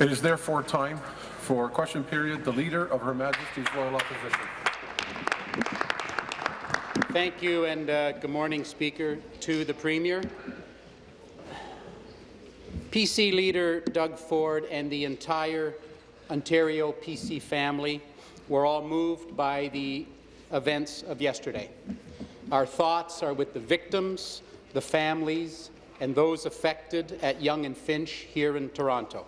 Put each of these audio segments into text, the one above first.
It is therefore time for question period. The Leader of Her Majesty's Royal Opposition. Thank you, and uh, good morning, Speaker. To the Premier, PC Leader Doug Ford and the entire Ontario PC family were all moved by the events of yesterday. Our thoughts are with the victims, the families, and those affected at Yonge and Finch here in Toronto.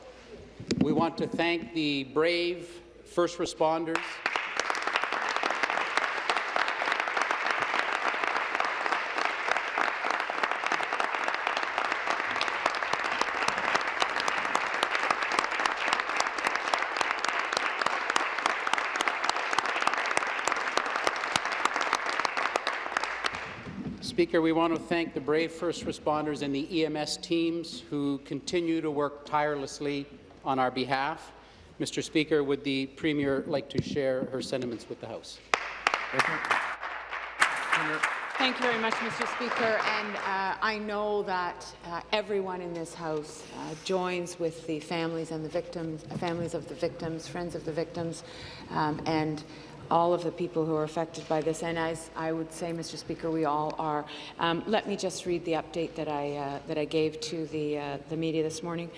We want to thank the brave first responders, Speaker, we want to thank the brave first responders and the EMS teams who continue to work tirelessly on our behalf. Mr. Speaker, would the Premier like to share her sentiments with the House? Thank you. Very much, Mr. Speaker. And uh, I know that uh, everyone in this House uh, joins with the families and the victims, families of the victims, friends of the victims, um, and all of the people who are affected by this. And as I would say, Mr. Speaker, we all are. Um, let me just read the update that I uh, that I gave to the uh, the media this morning.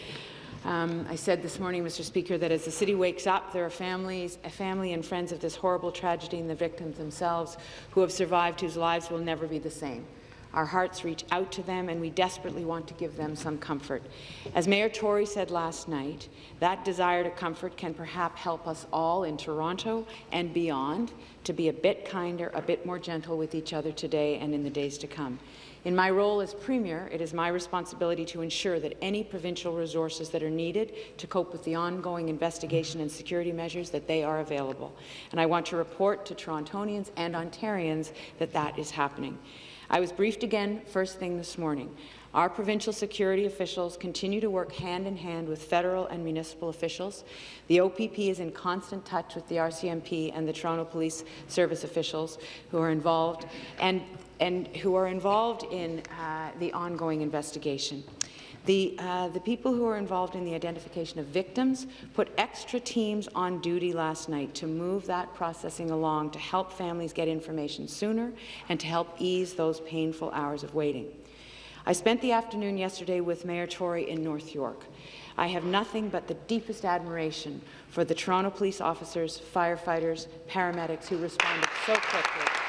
Um, I said this morning, Mr. Speaker, that as the city wakes up, there are families, a family and friends of this horrible tragedy and the victims themselves who have survived, whose lives will never be the same. Our hearts reach out to them, and we desperately want to give them some comfort. As Mayor Tory said last night, that desire to comfort can perhaps help us all in Toronto and beyond to be a bit kinder, a bit more gentle with each other today and in the days to come. In my role as Premier, it is my responsibility to ensure that any provincial resources that are needed to cope with the ongoing investigation and security measures that they are available. And I want to report to Torontonians and Ontarians that that is happening. I was briefed again first thing this morning. Our provincial security officials continue to work hand in hand with federal and municipal officials. The OPP is in constant touch with the RCMP and the Toronto Police Service officials who are involved and, and who are involved in uh, the ongoing investigation. The, uh, the people who are involved in the identification of victims put extra teams on duty last night to move that processing along to help families get information sooner and to help ease those painful hours of waiting. I spent the afternoon yesterday with Mayor Tory in North York. I have nothing but the deepest admiration for the Toronto police officers, firefighters, paramedics who responded so quickly.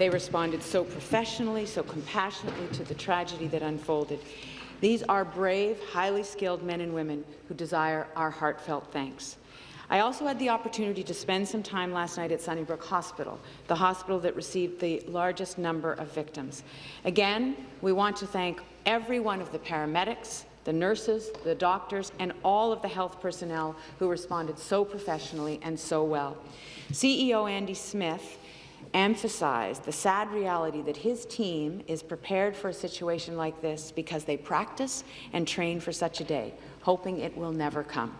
They responded so professionally, so compassionately to the tragedy that unfolded. These are brave, highly skilled men and women who desire our heartfelt thanks. I also had the opportunity to spend some time last night at Sunnybrook Hospital, the hospital that received the largest number of victims. Again, we want to thank every one of the paramedics, the nurses, the doctors, and all of the health personnel who responded so professionally and so well. CEO Andy Smith emphasized the sad reality that his team is prepared for a situation like this because they practice and train for such a day, hoping it will never come.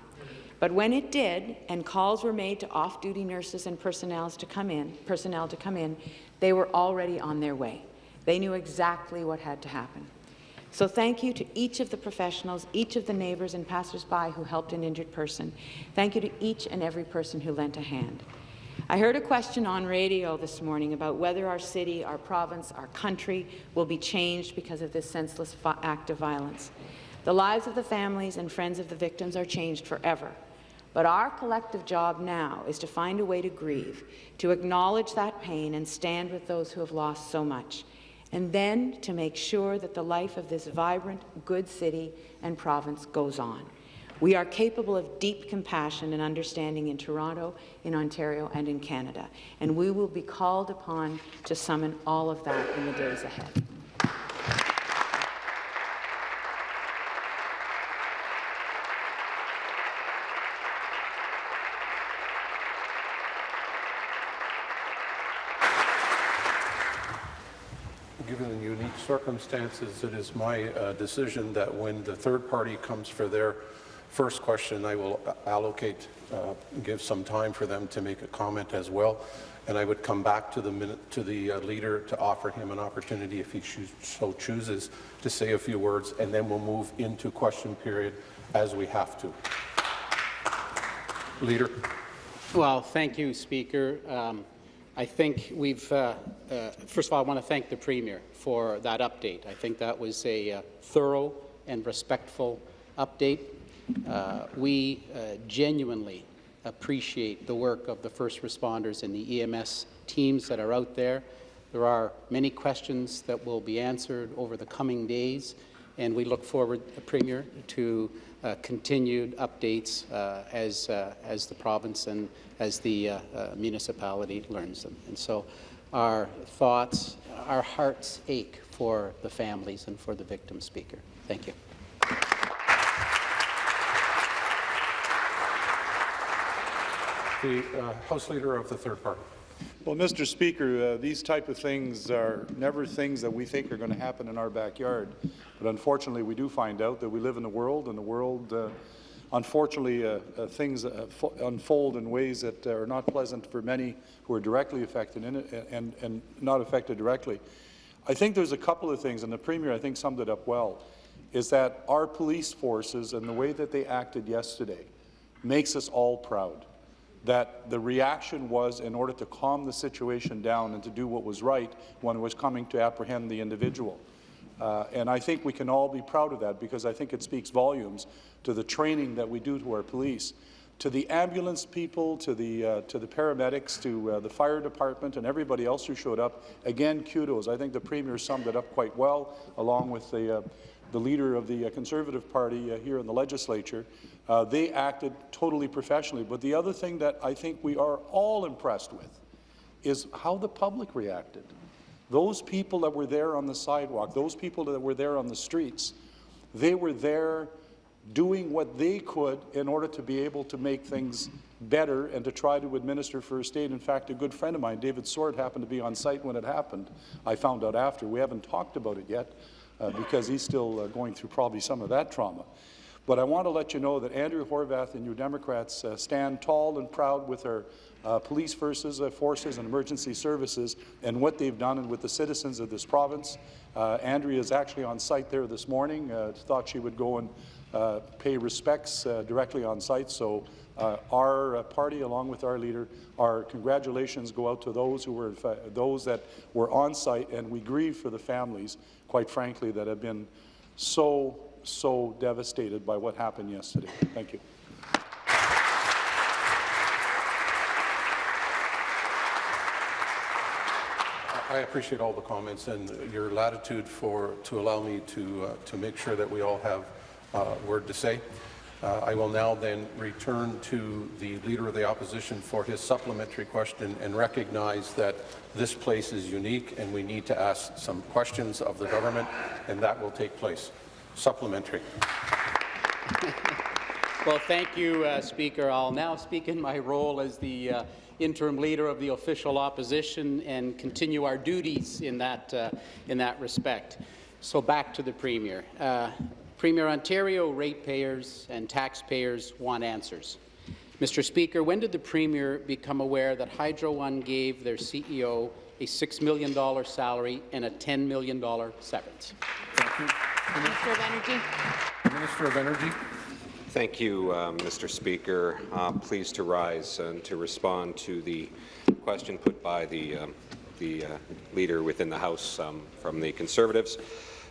But when it did, and calls were made to off-duty nurses and personnel to come in, personnel to come in, they were already on their way. They knew exactly what had to happen. So thank you to each of the professionals, each of the neighbours and passers-by who helped an injured person. Thank you to each and every person who lent a hand. I heard a question on radio this morning about whether our city, our province, our country will be changed because of this senseless act of violence. The lives of the families and friends of the victims are changed forever. But our collective job now is to find a way to grieve, to acknowledge that pain and stand with those who have lost so much, and then to make sure that the life of this vibrant, good city and province goes on. We are capable of deep compassion and understanding in Toronto, in Ontario, and in Canada, and we will be called upon to summon all of that in the days ahead. Given the unique circumstances, it is my uh, decision that when the third party comes for their first question, I will allocate, uh, give some time for them to make a comment as well, and I would come back to the to the uh, leader to offer him an opportunity, if he so chooses, to say a few words, and then we'll move into question period as we have to. Leader. Well, thank you, Speaker. Um, I think we've, uh, uh, first of all, I want to thank the Premier for that update. I think that was a uh, thorough and respectful update. Uh, we uh, genuinely appreciate the work of the first responders and the EMS teams that are out there. There are many questions that will be answered over the coming days, and we look forward, uh, Premier, to uh, continued updates uh, as, uh, as the province and as the uh, uh, municipality learns them. And so our thoughts, our hearts ache for the families and for the victims, Speaker. Thank you. The uh, House Leader of the third party. Well, Mr. Speaker, uh, these type of things are never things that we think are going to happen in our backyard. But unfortunately, we do find out that we live in a world, and the world, uh, unfortunately, uh, uh, things uh, unfold in ways that are not pleasant for many who are directly affected and, and not affected directly. I think there's a couple of things, and the Premier, I think, summed it up well, is that our police forces and the way that they acted yesterday makes us all proud that the reaction was in order to calm the situation down and to do what was right when it was coming to apprehend the individual. Uh, and I think we can all be proud of that because I think it speaks volumes to the training that we do to our police. To the ambulance people, to the, uh, to the paramedics, to uh, the fire department and everybody else who showed up, again, kudos. I think the Premier summed it up quite well, along with the, uh, the leader of the uh, Conservative Party uh, here in the legislature. Uh, they acted totally professionally. But the other thing that I think we are all impressed with is how the public reacted. Those people that were there on the sidewalk, those people that were there on the streets, they were there doing what they could in order to be able to make things better and to try to administer first aid. In fact, a good friend of mine, David Sword, happened to be on site when it happened. I found out after. We haven't talked about it yet uh, because he's still uh, going through probably some of that trauma. But I want to let you know that Andrea Horwath and New Democrats uh, stand tall and proud with our uh, police forces, uh, forces and emergency services and what they've done and with the citizens of this province. Uh, Andrea is actually on site there this morning. Uh, thought she would go and uh, pay respects directly on site. So our party, along with our leader, our congratulations go out to those who were those that were on site, and we grieve for the families, quite frankly, that have been so so devastated by what happened yesterday. Thank you. I appreciate all the comments and your latitude for, to allow me to, uh, to make sure that we all have uh, word to say. Uh, I will now then return to the Leader of the Opposition for his supplementary question and recognize that this place is unique and we need to ask some questions of the government, and that will take place. Supplementary. Well, thank you, uh, Speaker. I'll now speak in my role as the uh, interim leader of the official opposition and continue our duties in that, uh, in that respect. So back to the Premier. Uh, Premier, Ontario ratepayers and taxpayers want answers. Mr. Speaker, when did the Premier become aware that Hydro One gave their CEO a $6 million salary and a $10 million severance? Thank you. Minister of Energy. Minister of Energy. Thank you, uh, Mr. Speaker. Uh, pleased to rise and to respond to the question put by the, um, the uh, leader within the House um, from the Conservatives.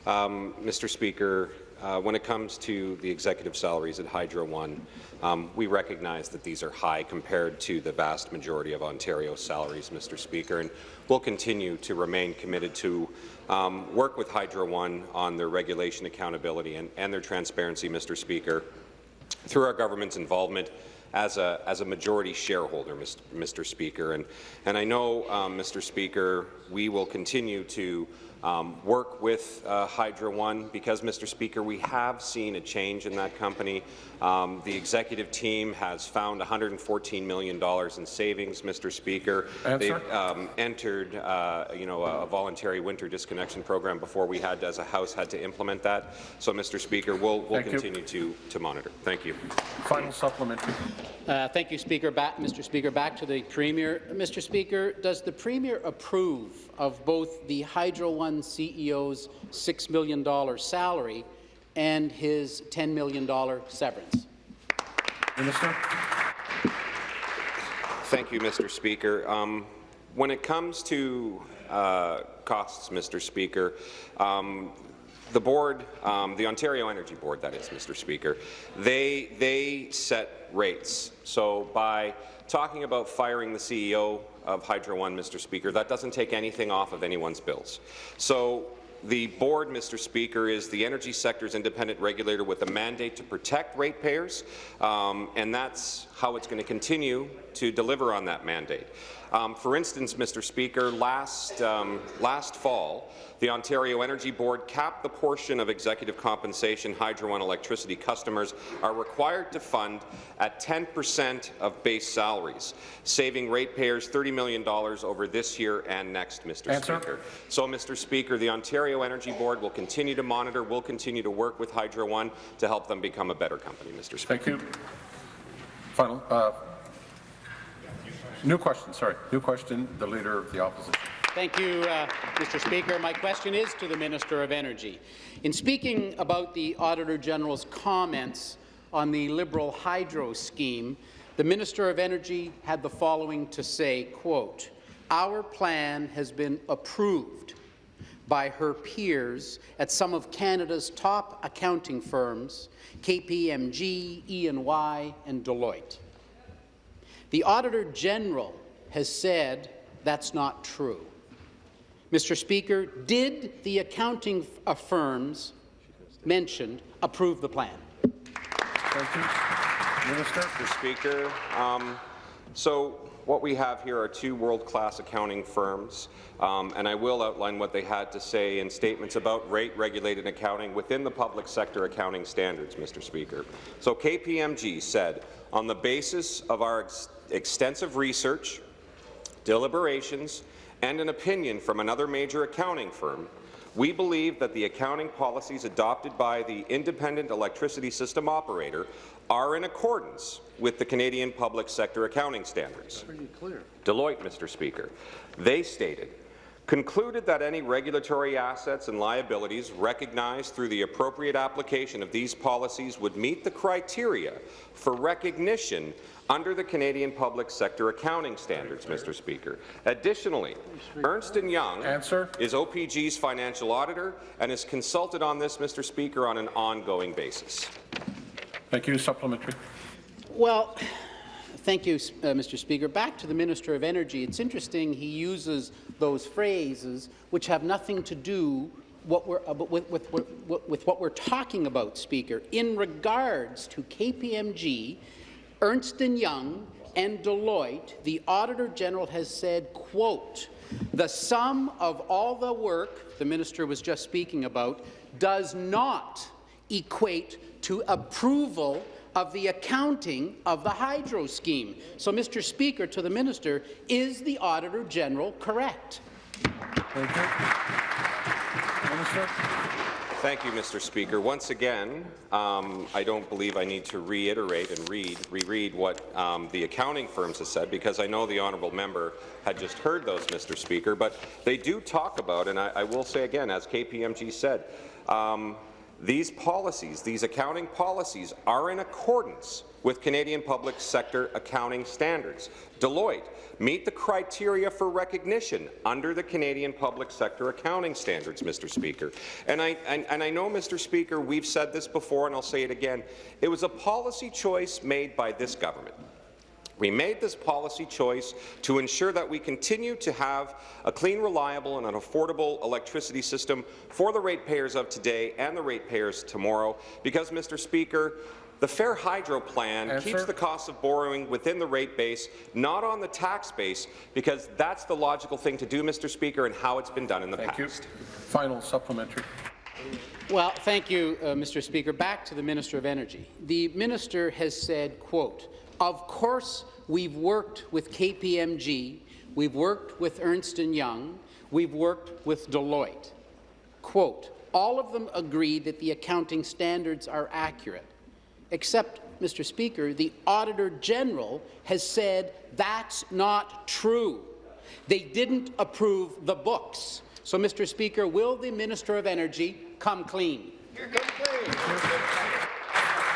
Um, Mr. Speaker, uh, when it comes to the executive salaries at Hydro One, um, we recognize that these are high compared to the vast majority of Ontario salaries, Mr. Speaker, and we'll continue to remain committed to um, work with Hydro One on their regulation accountability and, and their transparency, Mr. Speaker, through our government's involvement as a, as a majority shareholder, Mr. Speaker. And, and I know, um, Mr. Speaker, we will continue to um, work with uh, Hydro One because, Mr. Speaker, we have seen a change in that company. Um, the executive team has found $114 million in savings, Mr. Speaker. Answer. They've um, entered, uh, you know, a voluntary winter disconnection program before we had, as a House, had to implement that. So, Mr. Speaker, we'll, we'll Thank you. continue to, to monitor. Thank you. Final supplementary. Uh, thank you, Speaker. Back, Mr. Speaker, back to the Premier. Mr. Speaker, does the Premier approve of both the Hydro One CEO's $6 million salary and his $10 million severance? Minister. Thank you, Mr. Speaker. Um, when it comes to uh, costs, Mr. Speaker, um, the board, um, the Ontario Energy Board, that is, Mr. Speaker, they, they set rates. So by talking about firing the CEO of Hydro One, Mr. Speaker, that doesn't take anything off of anyone's bills. So the board, Mr. Speaker, is the energy sector's independent regulator with a mandate to protect ratepayers, um, and that's how it's going to continue to deliver on that mandate. Um, for instance, Mr. Speaker, last, um, last fall, the Ontario Energy Board capped the portion of executive compensation Hydro One electricity customers are required to fund at 10 percent of base salaries, saving ratepayers $30 million over this year and next, Mr. Answer. Speaker. So, Mr. Speaker, the Ontario Energy Board will continue to monitor, will continue to work with Hydro One to help them become a better company, Mr. Speaker. Thank you. Final. Uh, new question. Sorry. New question. The Leader of the Opposition. Thank you, uh, Mr. Speaker. My question is to the Minister of Energy. In speaking about the Auditor General's comments on the Liberal hydro scheme, the Minister of Energy had the following to say, quote, our plan has been approved by her peers at some of Canada's top accounting firms, KPMG, E&Y, and Deloitte. The Auditor General has said that's not true. Mr. Speaker, did the accounting uh, firms mentioned approve the plan? Thank you. Minister. Mr. Speaker. Um, so what we have here are two world-class accounting firms, um, and I will outline what they had to say in statements about rate-regulated accounting within the public sector accounting standards, Mr. Speaker. So KPMG said, on the basis of our ex extensive research, deliberations, and an opinion from another major accounting firm, we believe that the accounting policies adopted by the Independent Electricity System Operator are in accordance with the Canadian Public Sector Accounting Standards. Deloitte, Mr. Speaker. They stated, concluded that any regulatory assets and liabilities recognized through the appropriate application of these policies would meet the criteria for recognition under the Canadian Public Sector Accounting Standards, Mr. Speaker. Additionally, Ernst & Young Answer. is OPG's financial auditor and is consulted on this, Mr. Speaker, on an ongoing basis. Thank you. Supplementary. Well, thank you, uh, Mr. Speaker. Back to the Minister of Energy. It's interesting he uses those phrases which have nothing to do what uh, with, with, with, with what we're talking about, Speaker. In regards to KPMG, Ernst & Young and Deloitte, the Auditor General has said, quote, the sum of all the work the minister was just speaking about does not equate to approval of the accounting of the hydro scheme. So, Mr. Speaker, to the minister, is the Auditor General correct? Thank you. Minister. Thank you, Mr. Speaker. Once again, um, I don't believe I need to reiterate and read, reread what um, the accounting firms have said, because I know the honourable member had just heard those, Mr. Speaker, but they do talk about, and I, I will say again, as KPMG said, um, these policies, these accounting policies, are in accordance with Canadian public sector accounting standards. Deloitte meet the criteria for recognition under the Canadian public sector accounting standards, Mr. Speaker. And I, and, and I know, Mr. Speaker, we've said this before and I'll say it again, it was a policy choice made by this government. We made this policy choice to ensure that we continue to have a clean, reliable and an affordable electricity system for the ratepayers of today and the ratepayers tomorrow, because, Mr. Speaker, The Fair Hydro plan Answer. keeps the cost of borrowing within the rate base, not on the tax base, because that's the logical thing to do, Mr. Speaker, and how it's been done in the past. Thank you. past. Final supplementary. Well, thank you, uh, Mr. Speaker. Back to the Minister of Energy. The minister has said, quote, of course we've worked with KPMG, we've worked with Ernst & Young, we've worked with Deloitte. Quote, all of them agree that the accounting standards are accurate, except, Mr. Speaker, the Auditor General has said that's not true. They didn't approve the books. So, Mr. Speaker, will the Minister of Energy come clean?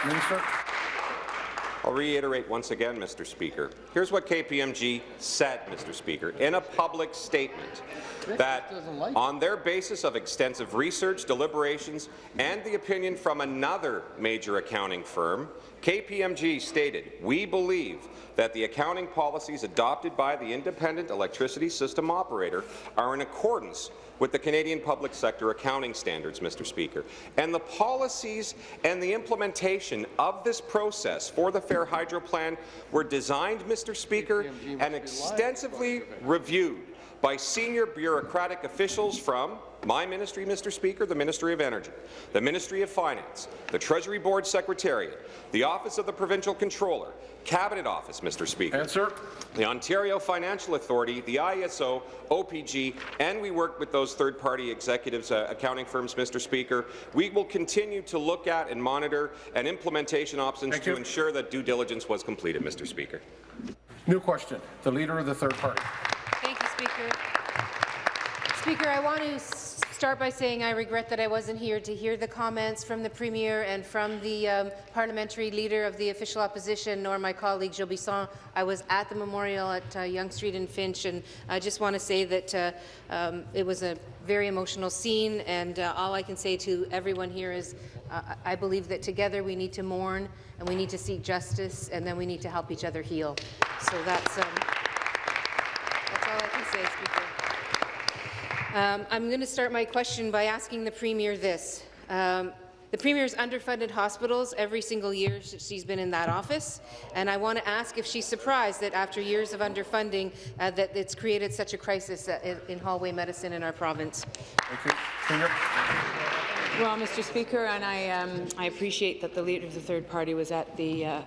Minister. I'll reiterate once again, Mr. Speaker. Here's what KPMG said, Mr. Speaker, in a public statement, that on their basis of extensive research, deliberations, and the opinion from another major accounting firm, KPMG stated, we believe that the accounting policies adopted by the independent electricity system operator are in accordance with the Canadian public sector accounting standards, Mr. Speaker. And the policies and the implementation of this process for the Fair Hydro Plan were designed, Mr. Speaker, and extensively reviewed by senior bureaucratic officials from my ministry, Mr. Speaker, the Ministry of Energy, the Ministry of Finance, the Treasury Board Secretariat, the Office of the Provincial Controller, Cabinet Office, Mr. Speaker, Answer. the Ontario Financing Authority, the ISO, OPG, and we work with those third-party executives, uh, accounting firms, Mr. Speaker. We will continue to look at and monitor and implementation options Thank to you. ensure that due diligence was completed, Mr. Speaker. New question. The Leader of the Third Party. Speaker. Speaker, I want to start by saying I regret that I wasn't here to hear the comments from the Premier and from the um, parliamentary leader of the official opposition, nor my colleague Gilles Bisson. I was at the memorial at uh, Yonge Street and Finch, and I just want to say that uh, um, it was a very emotional scene, and uh, all I can say to everyone here is uh, I believe that together we need to mourn, and we need to seek justice, and then we need to help each other heal. So that's, um, that's all I can say, Speaker. Um, I'm going to start my question by asking the Premier this. Um, the Premier's underfunded hospitals every single year sh- she's been in that office, and I want to ask if she's surprised that after years of underfunding uh, that it's created such a crisis uh, in, in hallway medicine in our province. Thank you. Premier. Well, Mr. Speaker, and I, um, I appreciate that the leader of the third party was at the uh,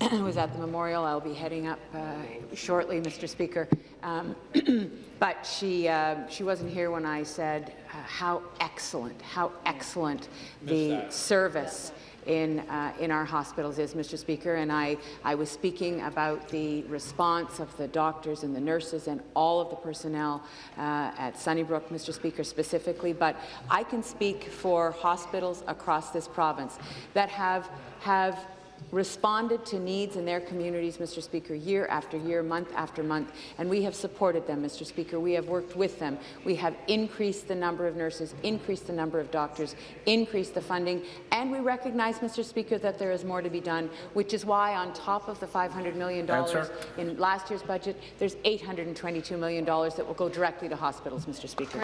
was at the memorial. I'll be heading up uh, shortly, Mr. Speaker. Um, but she uh, she wasn't here when I said uh, how excellent, how excellent the service in, uh, in our hospitals is, Mr. Speaker, and I, I was speaking about the response of the doctors and the nurses and all of the personnel uh, at Sunnybrook, Mr. Speaker, specifically, but I can speak for hospitals across this province that have, have responded to needs in their communities, Mr. Speaker, year after year, month after month, and we have supported them, Mr. Speaker. We have worked with them. We have increased the number of nurses, increased the number of doctors, increased the funding, and we recognize, Mr. Speaker, that there is more to be done, which is why on top of the $500 million Answer. in last year's budget, there's $822 million that will go directly to hospitals, Mr. Speaker.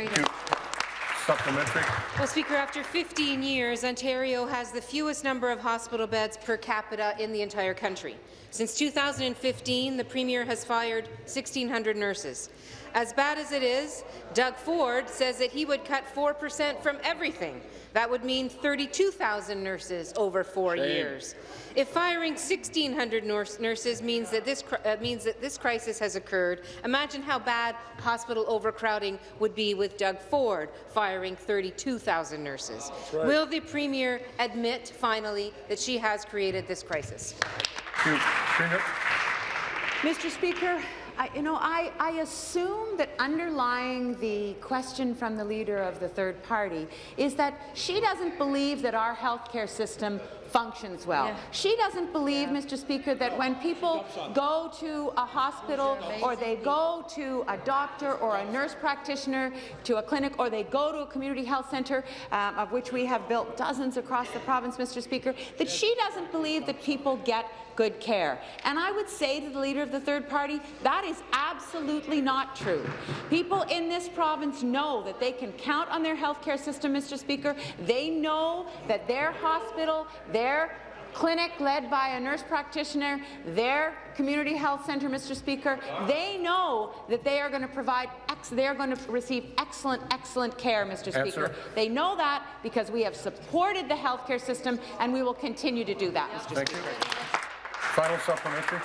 Supplementary. Well, Speaker, after 15 years, Ontario has the fewest number of hospital beds per capita in the entire country. Since 2015, the Premier has fired 1,600 nurses. As bad as it is, Doug Ford says that he would cut 4 percent from everything. That would mean 32,000 nurses over four years. If firing 1,600 nurse nurses means that this uh, means that this crisis has occurred, imagine how bad hospital overcrowding would be with Doug Ford firing 32,000 nurses. Will the Premier admit finally that she has created this crisis? Thank you. Premier. Mr. Speaker, I, you know, I, I assume that underlying the question from the leader of the third party is that she doesn't believe that our healthcare system functions well. Yeah. She doesn't believe, Mr. Speaker, that when people go to a hospital or they go to a doctor or a nurse practitioner to a clinic or they go to a community health centre, um, of which we have built dozens across the province, Mr. Speaker, that she doesn't believe that people get good care. And I would say to the leader of the third party, that is absolutely not true. People in this province know that they can count on their health care system, Mr. Speaker. They know that their hospital, their clinic led by a nurse practitioner, their community health centre, Mr. Speaker, they know that they are going to provide they are going to receive excellent, excellent care, Mr. Speaker. Answer. They know that because we have supported the healthcare system, and we will continue to do that, Mr. Thank you. Speaker. Final supplementary.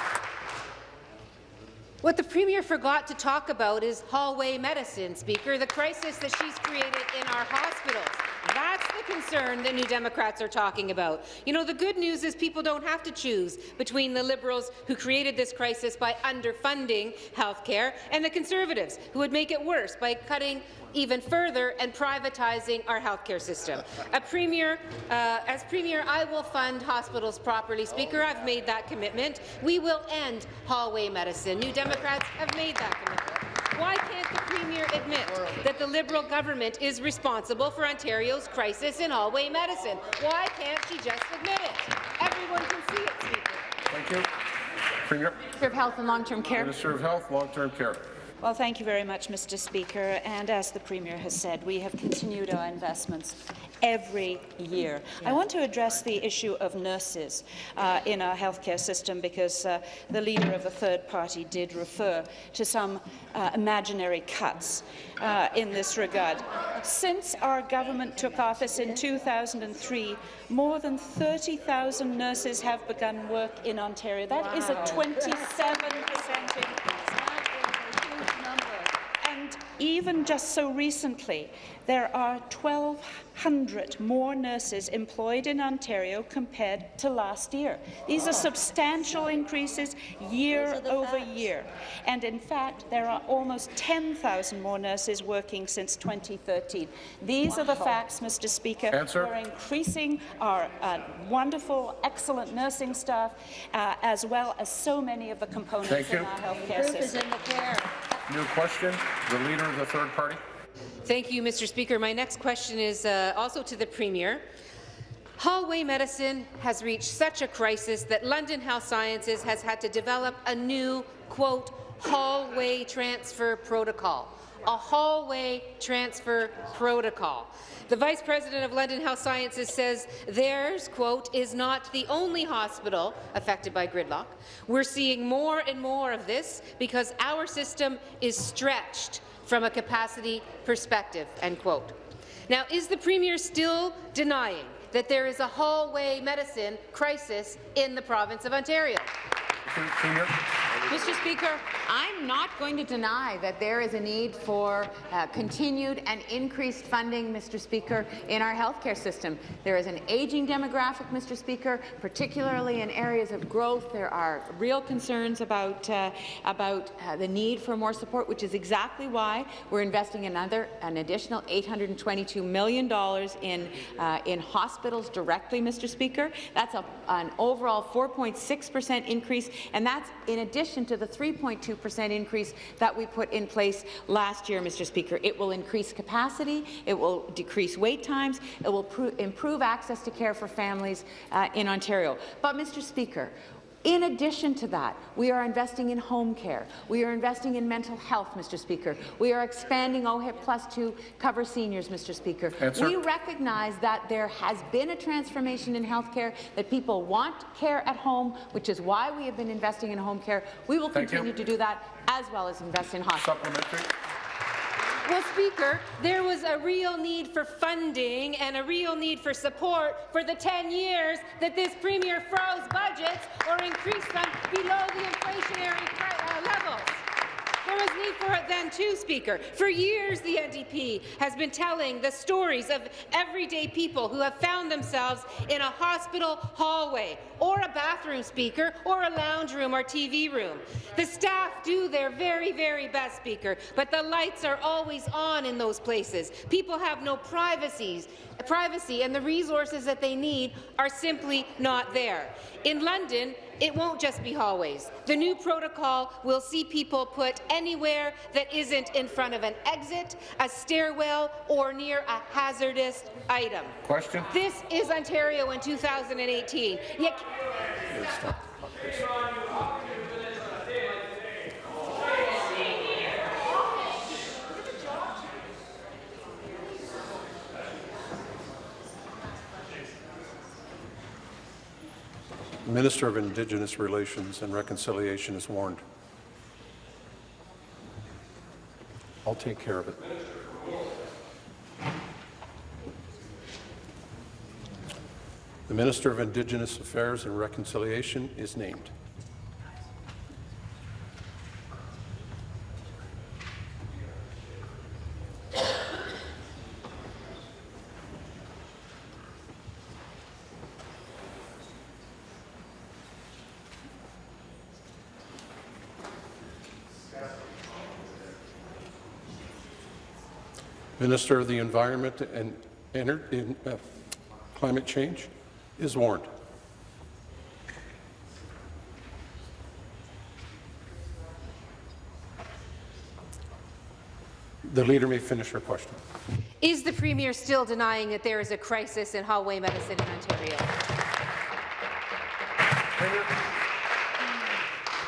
What the Premier forgot to talk about is hallway medicine, Speaker, the crisis that she's created in our hospitals. That's the concern that New Democrats are talking about. You know, the good news is people don't have to choose between the Liberals who created this crisis by underfunding health care and the Conservatives who would make it worse by cutting even further and privatizing our healthcare system. Premier, uh, as premier, I will fund hospitals properly. Speaker, I've made that commitment. We will end hallway medicine. New Democrats have made that commitment. Why can't the Premier admit that the Liberal government is responsible for Ontario's crisis in hallway medicine? Why can't she just admit it? Everyone can see it, Speaker. Thank you. Premier. Minister of Health and Long-Term Care. Minister of Health, Long-Term Care. Well, thank you very much, Mr. Speaker. And as the Premier has said, we have continued our investments every year. I want to address the issue of nurses uh, in our healthcare system because uh, the leader of the third party did refer to some uh, imaginary cuts uh, in this regard. Since our government took office in 2003, more than 30,000 nurses have begun work in Ontario. That is a 27 percent increase. Even just so recently, there are 1,200 more nurses employed in Ontario compared to last year. These are substantial increases year over year. And in fact, there are almost 10,000 more nurses working since 2013. These are the facts, Mr. Speaker. Answer. We're increasing our uh, wonderful, excellent nursing staff, uh, as well as so many of the components Thank in you. our healthcare system. New question. The Leader of the Third Party. Thank you, Mr. Speaker. My next question is uh, also to the Premier. Hallway medicine has reached such a crisis that London Health Sciences has had to develop a new, quote, hallway transfer protocol. A hallway transfer protocol. The Vice President of London Health Sciences says theirs, quote, is not the only hospital affected by gridlock. We're seeing more and more of this because our system is stretched from a capacity perspective, end quote. Now, is the Premier still denying that there is a hallway medicine crisis in the province of Ontario? Mr. Speaker, I'm not going to deny that there is a need for uh, continued and increased funding, Mr. Speaker, in our healthcare system. There is an aging demographic, Mr. Speaker, particularly in areas of growth. There are real concerns about, uh, about uh, the need for more support, which is exactly why we're investing another, an additional $822 million in, uh, in hospitals directly, Mr. Speaker. That's a, an overall 4.6 percent increase, and that's in addition to the 3.2 percent increase that we put in place last year, Mr. Speaker. It will increase capacity, it will decrease wait times, it will improve access to care for families uh, in Ontario. But, Mr. Speaker, in addition to that, we are investing in home care. We are investing in mental health, Mr. Speaker. We are expanding OHIP Plus to cover seniors, Mr. Speaker. Answer. We recognize that there has been a transformation in health care, that people want care at home, which is why we have been investing in home care. We will Thank continue you. to do that, as well as invest in hospitals. Well, Speaker, there was a real need for funding and a real need for support for the 10 years that this Premier froze budgets or increased them below the inflationary uh, levels. There was need for it then too, Speaker. For years, the NDP has been telling the stories of everyday people who have found themselves in a hospital hallway, or a bathroom, Speaker, or a lounge room or TV room. The staff do their very, very best, Speaker, but the lights are always on in those places. People have no privacies, privacy, and the resources that they need are simply not there. In London, it won't just be hallways. The new protocol will see people put anywhere that isn't in front of an exit, a stairwell, or near a hazardous item. Question. This is Ontario in 2018. Yet Minister of Indigenous Relations and Reconciliation is warned. I'll take care of it. The Minister of Indigenous Affairs and Reconciliation is named. Minister of the Environment and Ener- in, uh, Climate Change is warned. The leader may finish her question. Is the Premier still denying that there is a crisis in hallway medicine in Ontario?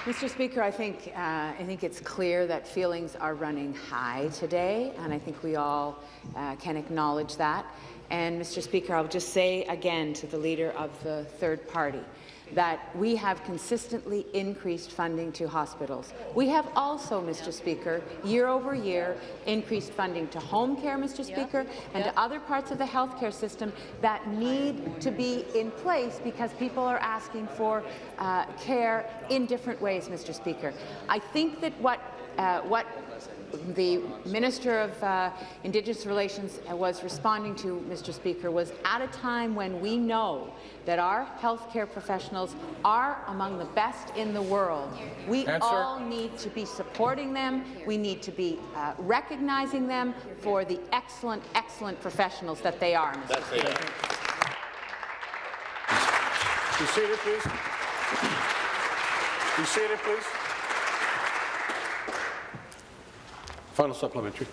Mr. Speaker, I think, uh, I think it's clear that feelings are running high today, and I think we all uh, can acknowledge that. And, Mr. Speaker, I'll just say again to the Leader of the third party that we have consistently increased funding to hospitals. We have also, Mr. Speaker, year over year, increased funding to home care, Mr. Speaker, and to other parts of the healthcare system that need to be in place because people are asking for uh, care in different ways, Mr. Speaker. I think that what uh, what the Minister of uh, Indigenous Relations was responding to, Mr. Speaker, was at a time when we know that our healthcare professionals are among the best in the world. We Answer. all need to be supporting them. We need to be uh, recognizing them for the excellent, excellent professionals that they are, Mr. Speaker. Be seated, please. Be seated, please. Final supplementary.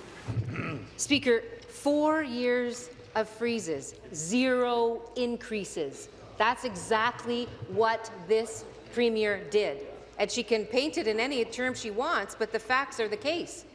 Speaker, four years of freezes, zero increases. That's exactly what this Premier did. And she can paint it in any term she wants, but the facts are the case.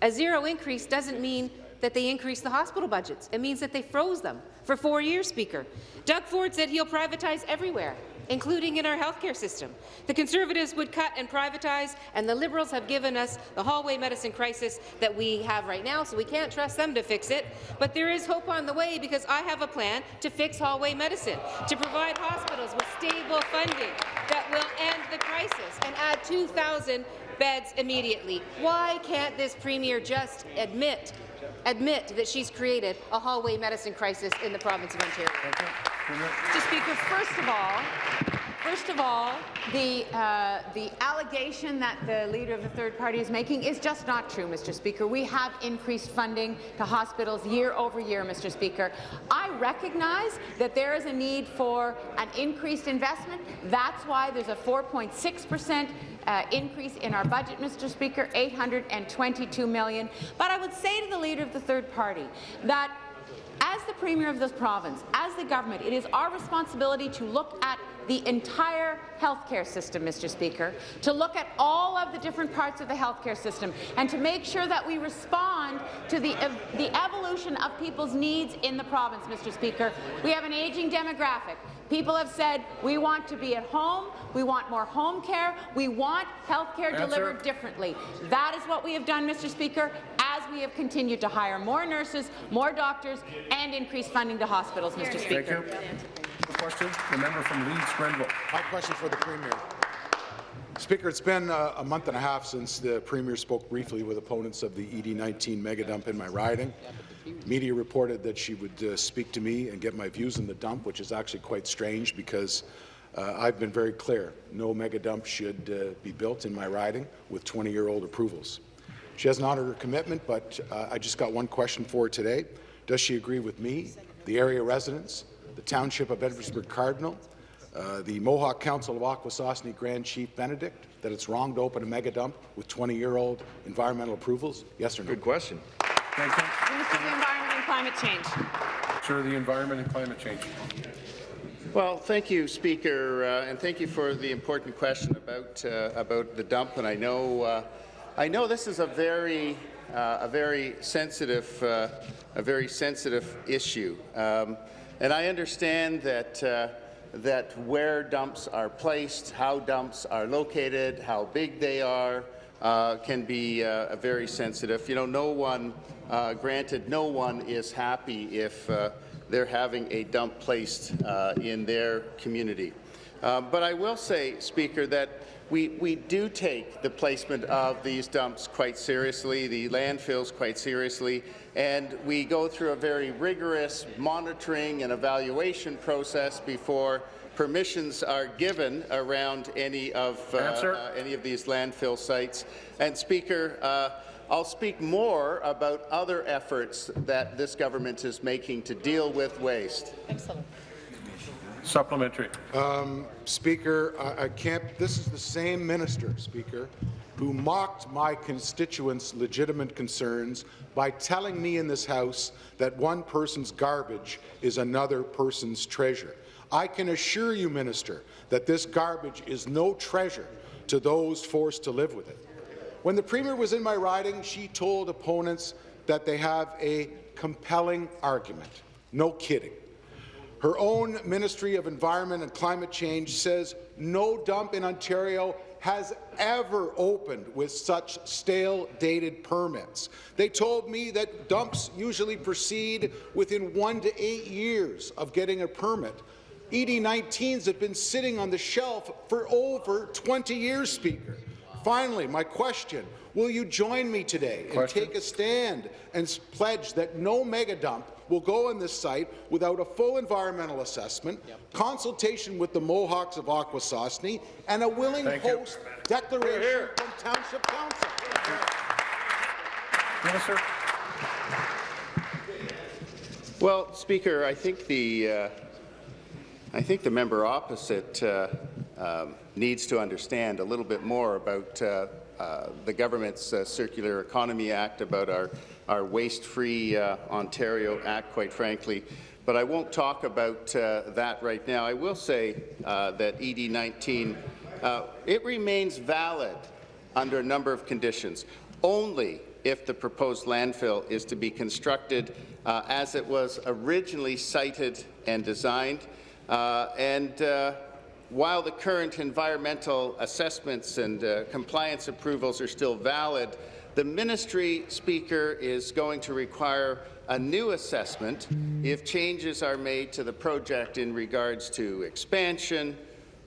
A zero increase doesn't mean that they increased the hospital budgets. It means that they froze them for four years, Speaker. Doug Ford said he'll privatize everywhere, including in our healthcare system. The Conservatives would cut and privatize, and the Liberals have given us the hallway medicine crisis that we have right now, so we can't trust them to fix it. But there is hope on the way because I have a plan to fix hallway medicine, to provide hospitals with stable funding that will end the crisis and add 2,000 beds immediately. Why can't this Premier just admit admit that she's created a hallway medicine crisis in the province of Ontario? Mr. Speaker, first of all, first of all, the uh, the allegation that the leader of the third party is making is just not true, Mr. Speaker. We have increased funding to hospitals year over year, Mr. Speaker. I recognize that there is a need for an increased investment. That's why there's a 4.6 percent uh, increase in our budget, Mr. Speaker, 822 million. But I would say to the leader of the third party that as the Premier of this province, as the government, it is our responsibility to look at the entire healthcare system, Mr. Speaker, to look at all of the different parts of the healthcare system and to make sure that we respond to the, ev the evolution of people's needs in the province, Mr. Speaker. We have an aging demographic. People have said, we want to be at home, we want more home care, we want health care delivered differently. That is what we have done, Mr. Speaker, as we have continued to hire more nurses, more doctors, and increase funding to hospitals, Mr. Speaker. Thank you. The question, the member from Leeds Grenville. My question for the Premier. Speaker, it's been uh, a month and a half since the Premier spoke briefly with opponents of the ED19 mega dump in my riding. Media reported that she would uh, speak to me and get my views on the dump, which is actually quite strange because uh, I've been very clear. No mega dump should uh, be built in my riding with 20-year-old approvals. She hasn't honored her commitment, but uh, I just got one question for her today. Does she agree with me, the area residents, the Township of Edwardsburgh Cardinal, uh, the Mohawk Council of Akwesasne Grand Chief Benedict, that it's wrong to open a mega dump with 20-year-old environmental approvals? Yes or no? Good question. Thank you. Minister of the Environment and Climate Change. Sir of the Environment and Climate Change. Well, thank you, Speaker, uh, and thank you for the important question about uh, about the dump. And I know uh, I know this is a very uh, a very sensitive uh, a very sensitive issue, um, and I understand that. Uh, that where dumps are placed, how dumps are located, how big they are, uh, can be uh, very sensitive. You know, no one, uh, granted, no one is happy if they're having a dump placed in their community. But I will say, Speaker, that we, we do take the placement of these dumps quite seriously, the landfills quite seriously, and we go through a very rigorous monitoring and evaluation process before permissions are given around any of uh, uh, any of these landfill sites. And Speaker, uh, I'll speak more about other efforts that this government is making to deal with waste. Supplementary. Um, Speaker, I, I can't, this is the same minister, Speaker, who mocked my constituents' legitimate concerns by telling me in this House that one person's garbage is another person's treasure. I can assure you, Minister, that this garbage is no treasure to those forced to live with it. When the Premier was in my riding, she told opponents that they have a compelling argument. No kidding. Her own Ministry of Environment and Climate Change says no dump in Ontario has ever opened with such stale, dated permits. They told me that dumps usually proceed within one to eight years of getting a permit. ED19s have been sitting on the shelf for over 20 years, Speaker. Finally, my question, will you join me today and take a stand and pledge that no mega dump will go on this site without a full environmental assessment, consultation with the Mohawks of Akwesasne, and a willing Thank you. host declaration from Township Council? Minister. Well, Speaker, I think the uh, I think the member opposite uh, um, needs to understand a little bit more about uh, uh, the government's uh, Circular Economy Act, about our our Waste-Free uh, Ontario Act, quite frankly. But I won't talk about uh, that right now. I will say uh, that ED19 uh, it remains valid under a number of conditions. Only if the proposed landfill is to be constructed uh, as it was originally cited and designed. And while the current environmental assessments and uh, compliance approvals are still valid, the ministry speaker is going to require a new assessment if changes are made to the project in regards to expansion,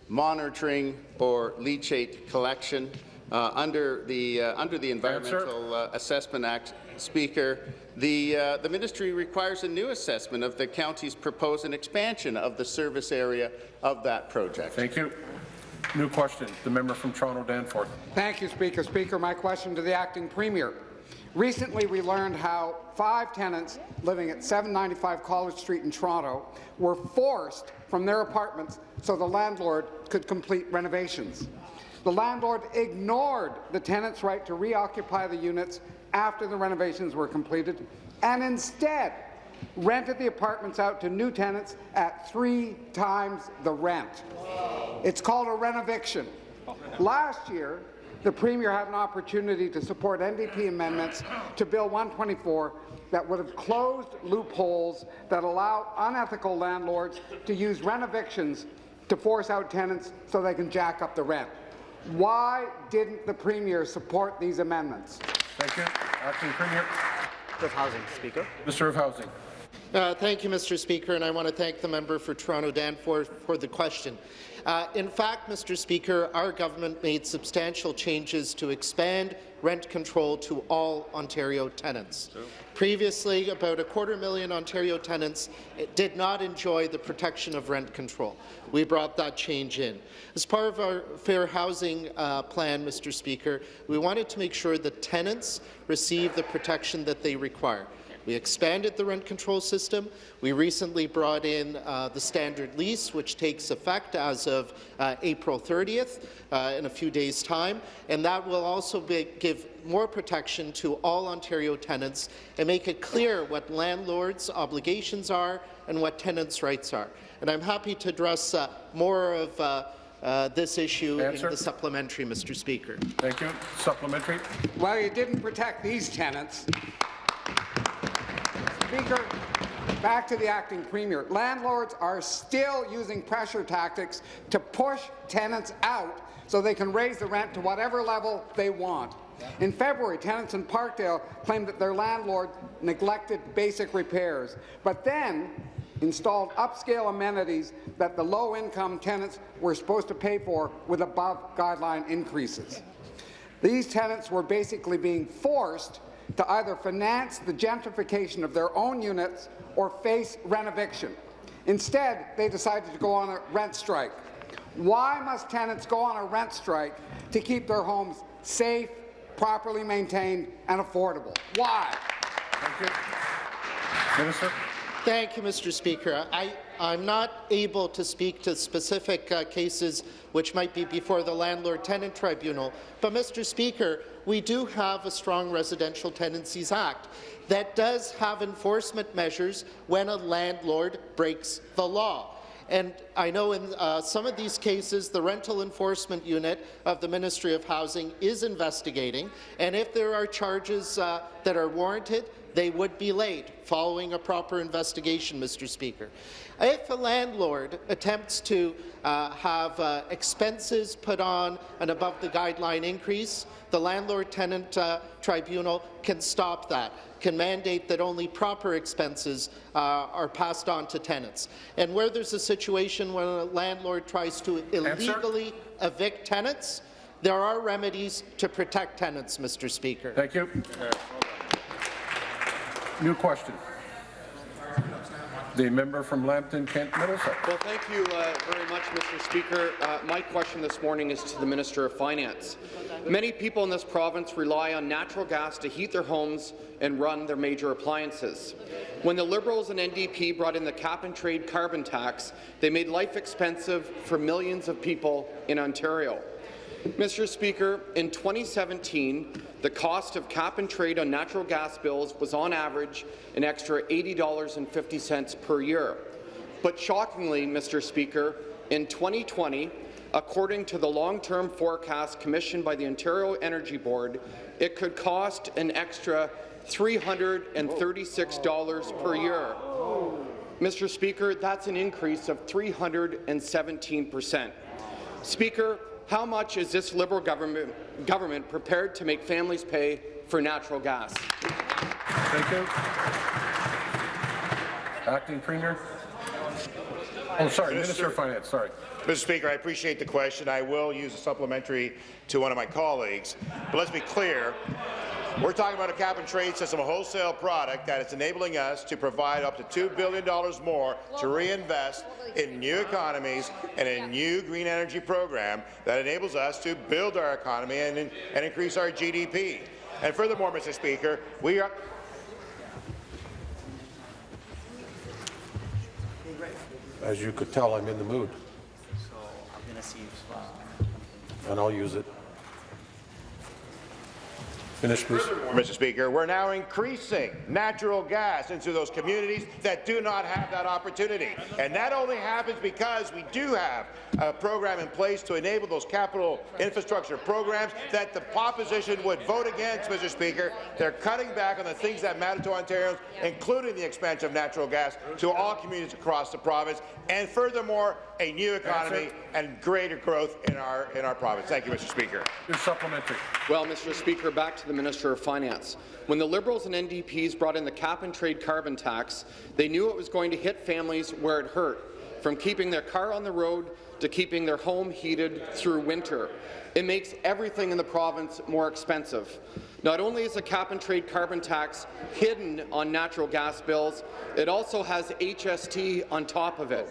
monitoring, or leachate collection. Uh, under the uh, under the Environmental uh, Assessment Act, Speaker, the uh, the ministry requires a new assessment of the county's proposed an expansion of the service area of that project. Thank you. New question. The member from Toronto Danforth. Thank you, Speaker. Speaker, my question to the acting premier. Recently, we learned how five tenants living at 795 College Street in Toronto were forced from their apartments so the landlord could complete renovations. The landlord ignored the tenants' right to reoccupy the units after the renovations were completed and instead rented the apartments out to new tenants at three times the rent. It's called a renoviction. Last year, the Premier had an opportunity to support NDP amendments to Bill 124 that would have closed loopholes that allow unethical landlords to use renovictions to force out tenants so they can jack up the rent. Why didn't the Premier support these amendments? Thank you. Acting Premier. of Housing, Speaker. Minister of Housing. Uh, thank you, Mr. Speaker, and I want to thank the member for Toronto Danforth for the question. Uh, in fact, Mr. Speaker, our government made substantial changes to expand rent control to all Ontario tenants. Previously, about a quarter million Ontario tenants did not enjoy the protection of rent control. We brought that change in. As part of our fair housing uh, plan, Mr. Speaker, we wanted to make sure that tenants receive the protection that they require. We expanded the rent control system. We recently brought in uh, the standard lease, which takes effect as of uh, April 30th uh, in a few days' time, and that will also be, give more protection to all Ontario tenants and make it clear what landlords' obligations are and what tenants' rights are. And I'm happy to address uh, more of uh, uh, this issue Answer. in the supplementary, Mr. Speaker. Thank you. Supplementary. Well, you didn't protect these tenants. Speaker, back to the acting premier. Landlords are still using pressure tactics to push tenants out so they can raise the rent to whatever level they want. In February, tenants in Parkdale claimed that their landlord neglected basic repairs, but then installed upscale amenities that the low-income tenants were supposed to pay for with above-guideline increases. These tenants were basically being forced to either finance the gentrification of their own units or face rent eviction. Instead, they decided to go on a rent strike. Why must tenants go on a rent strike to keep their homes safe, properly maintained and affordable? Why? Thank you. Minister. Thank you, Mr. Speaker. I, I'm not able to speak to specific uh, cases which might be before the Landlord-Tenant Tribunal, but, Mr. Speaker, we do have a strong Residential Tenancies Act that does have enforcement measures when a landlord breaks the law. And I know in uh, some of these cases, the Rental Enforcement Unit of the Ministry of Housing is investigating, and if there are charges uh, that are warranted, they would be laid following a proper investigation, Mr. Speaker. If a landlord attempts to uh, have uh, expenses put on an above-the-guideline increase, the Landlord-Tenant uh, Tribunal can stop that, can mandate that only proper expenses uh, are passed on to tenants. And where there's a situation when a landlord tries to illegally evict tenants, there are remedies to protect tenants, Mr. Speaker. Thank you. New question. The member from Lambton, Kent Middlesex. Well, thank you uh, very much, Mr. Speaker. Uh, my question this morning is to the Minister of Finance. Many people in this province rely on natural gas to heat their homes and run their major appliances. When the Liberals and NDP brought in the cap-and-trade carbon tax, they made life expensive for millions of people in Ontario. Mr. Speaker, in 2017, the cost of cap-and-trade on natural gas bills was on average an extra $80.50 per year. But shockingly, Mr. Speaker, in 2020, according to the long-term forecast commissioned by the Ontario Energy Board, it could cost an extra $336 per year. Mr. Speaker, that's an increase of 317 percent. Speaker, how much is this Liberal government, government prepared to make families pay for natural gas? Thank you. Acting Premier. Oh, sorry, Minister of Finance, sorry. Mr. Speaker, I appreciate the question. I will use a supplementary to one of my colleagues. But let's be clear, we're talking about a cap-and-trade system, a wholesale product that is enabling us to provide up to $2 billion more to reinvest in new economies and a new green energy program that enables us to build our economy and, and increase our GDP. And furthermore, Mr. Speaker, we are As you could tell, I'm in the mood, So I'm going to see if uh, and I'll use it. Please. Mr. Speaker, we're now increasing natural gas into those communities that do not have that opportunity. And that only happens because we do have a program in place to enable those capital infrastructure programs that the opposition would vote against, Mr. Speaker. They're cutting back on the things that matter to Ontarians, including the expansion of natural gas to all communities across the province, and furthermore, a new economy and greater growth in our in our province. Thank you, Mr. Speaker. Your supplementary. Well, Mr. Speaker, back to the Minister of Finance. When the Liberals and NDPs brought in the cap-and-trade carbon tax, they knew it was going to hit families where it hurt, from keeping their car on the road to keeping their home heated through winter. It makes everything in the province more expensive. Not only is a cap-and-trade carbon tax hidden on natural gas bills, it also has HST on top of it.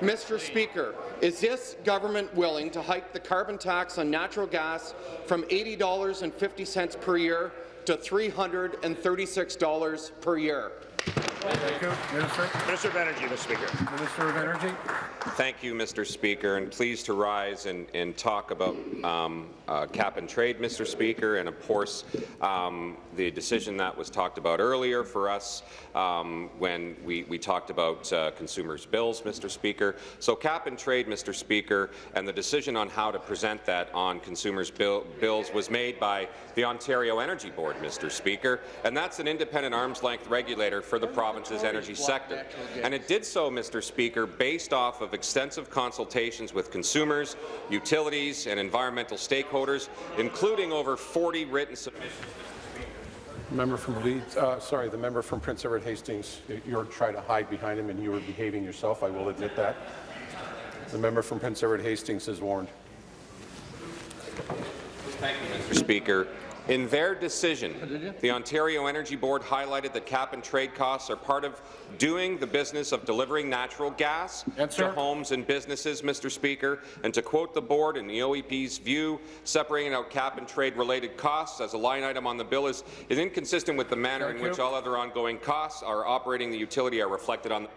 Mr. Speaker, is this government willing to hike the carbon tax on natural gas from $80.50 per year to $336 per year? Thank you. Minister. Minister of Energy, Mr. Speaker. Minister of Energy. Thank you, Mr. Speaker, and pleased to rise and, and talk about um, uh, cap and trade, Mr. Speaker, and of course um, the decision that was talked about earlier for us um, when we, we talked about uh, consumers' bills, Mr. Speaker. So cap and trade, Mr. Speaker, and the decision on how to present that on consumers' bill, bills was made by the Ontario Energy Board, Mr. Speaker, and that's an independent arm's-length regulator for the province's energy sector. And it did so, Mr. Speaker, based off of extensive consultations with consumers, utilities, and environmental stakeholders, including over 40 written submissions. Member from Leeds, uh, sorry, the member from Prince Edward Hastings, you're trying to hide behind him and you were behaving yourself, I will admit that. The member from Prince Edward Hastings is warned. Thank you, Mr. Speaker. In their decision, the Ontario Energy Board highlighted that cap and trade costs are part of doing the business of delivering natural gas to homes and businesses, Mr. Speaker. And to quote the board in the OEB's view, separating out cap and trade-related costs as a line item on the bill is, is inconsistent with the manner Thank in which all other ongoing costs are operating the utility are reflected on the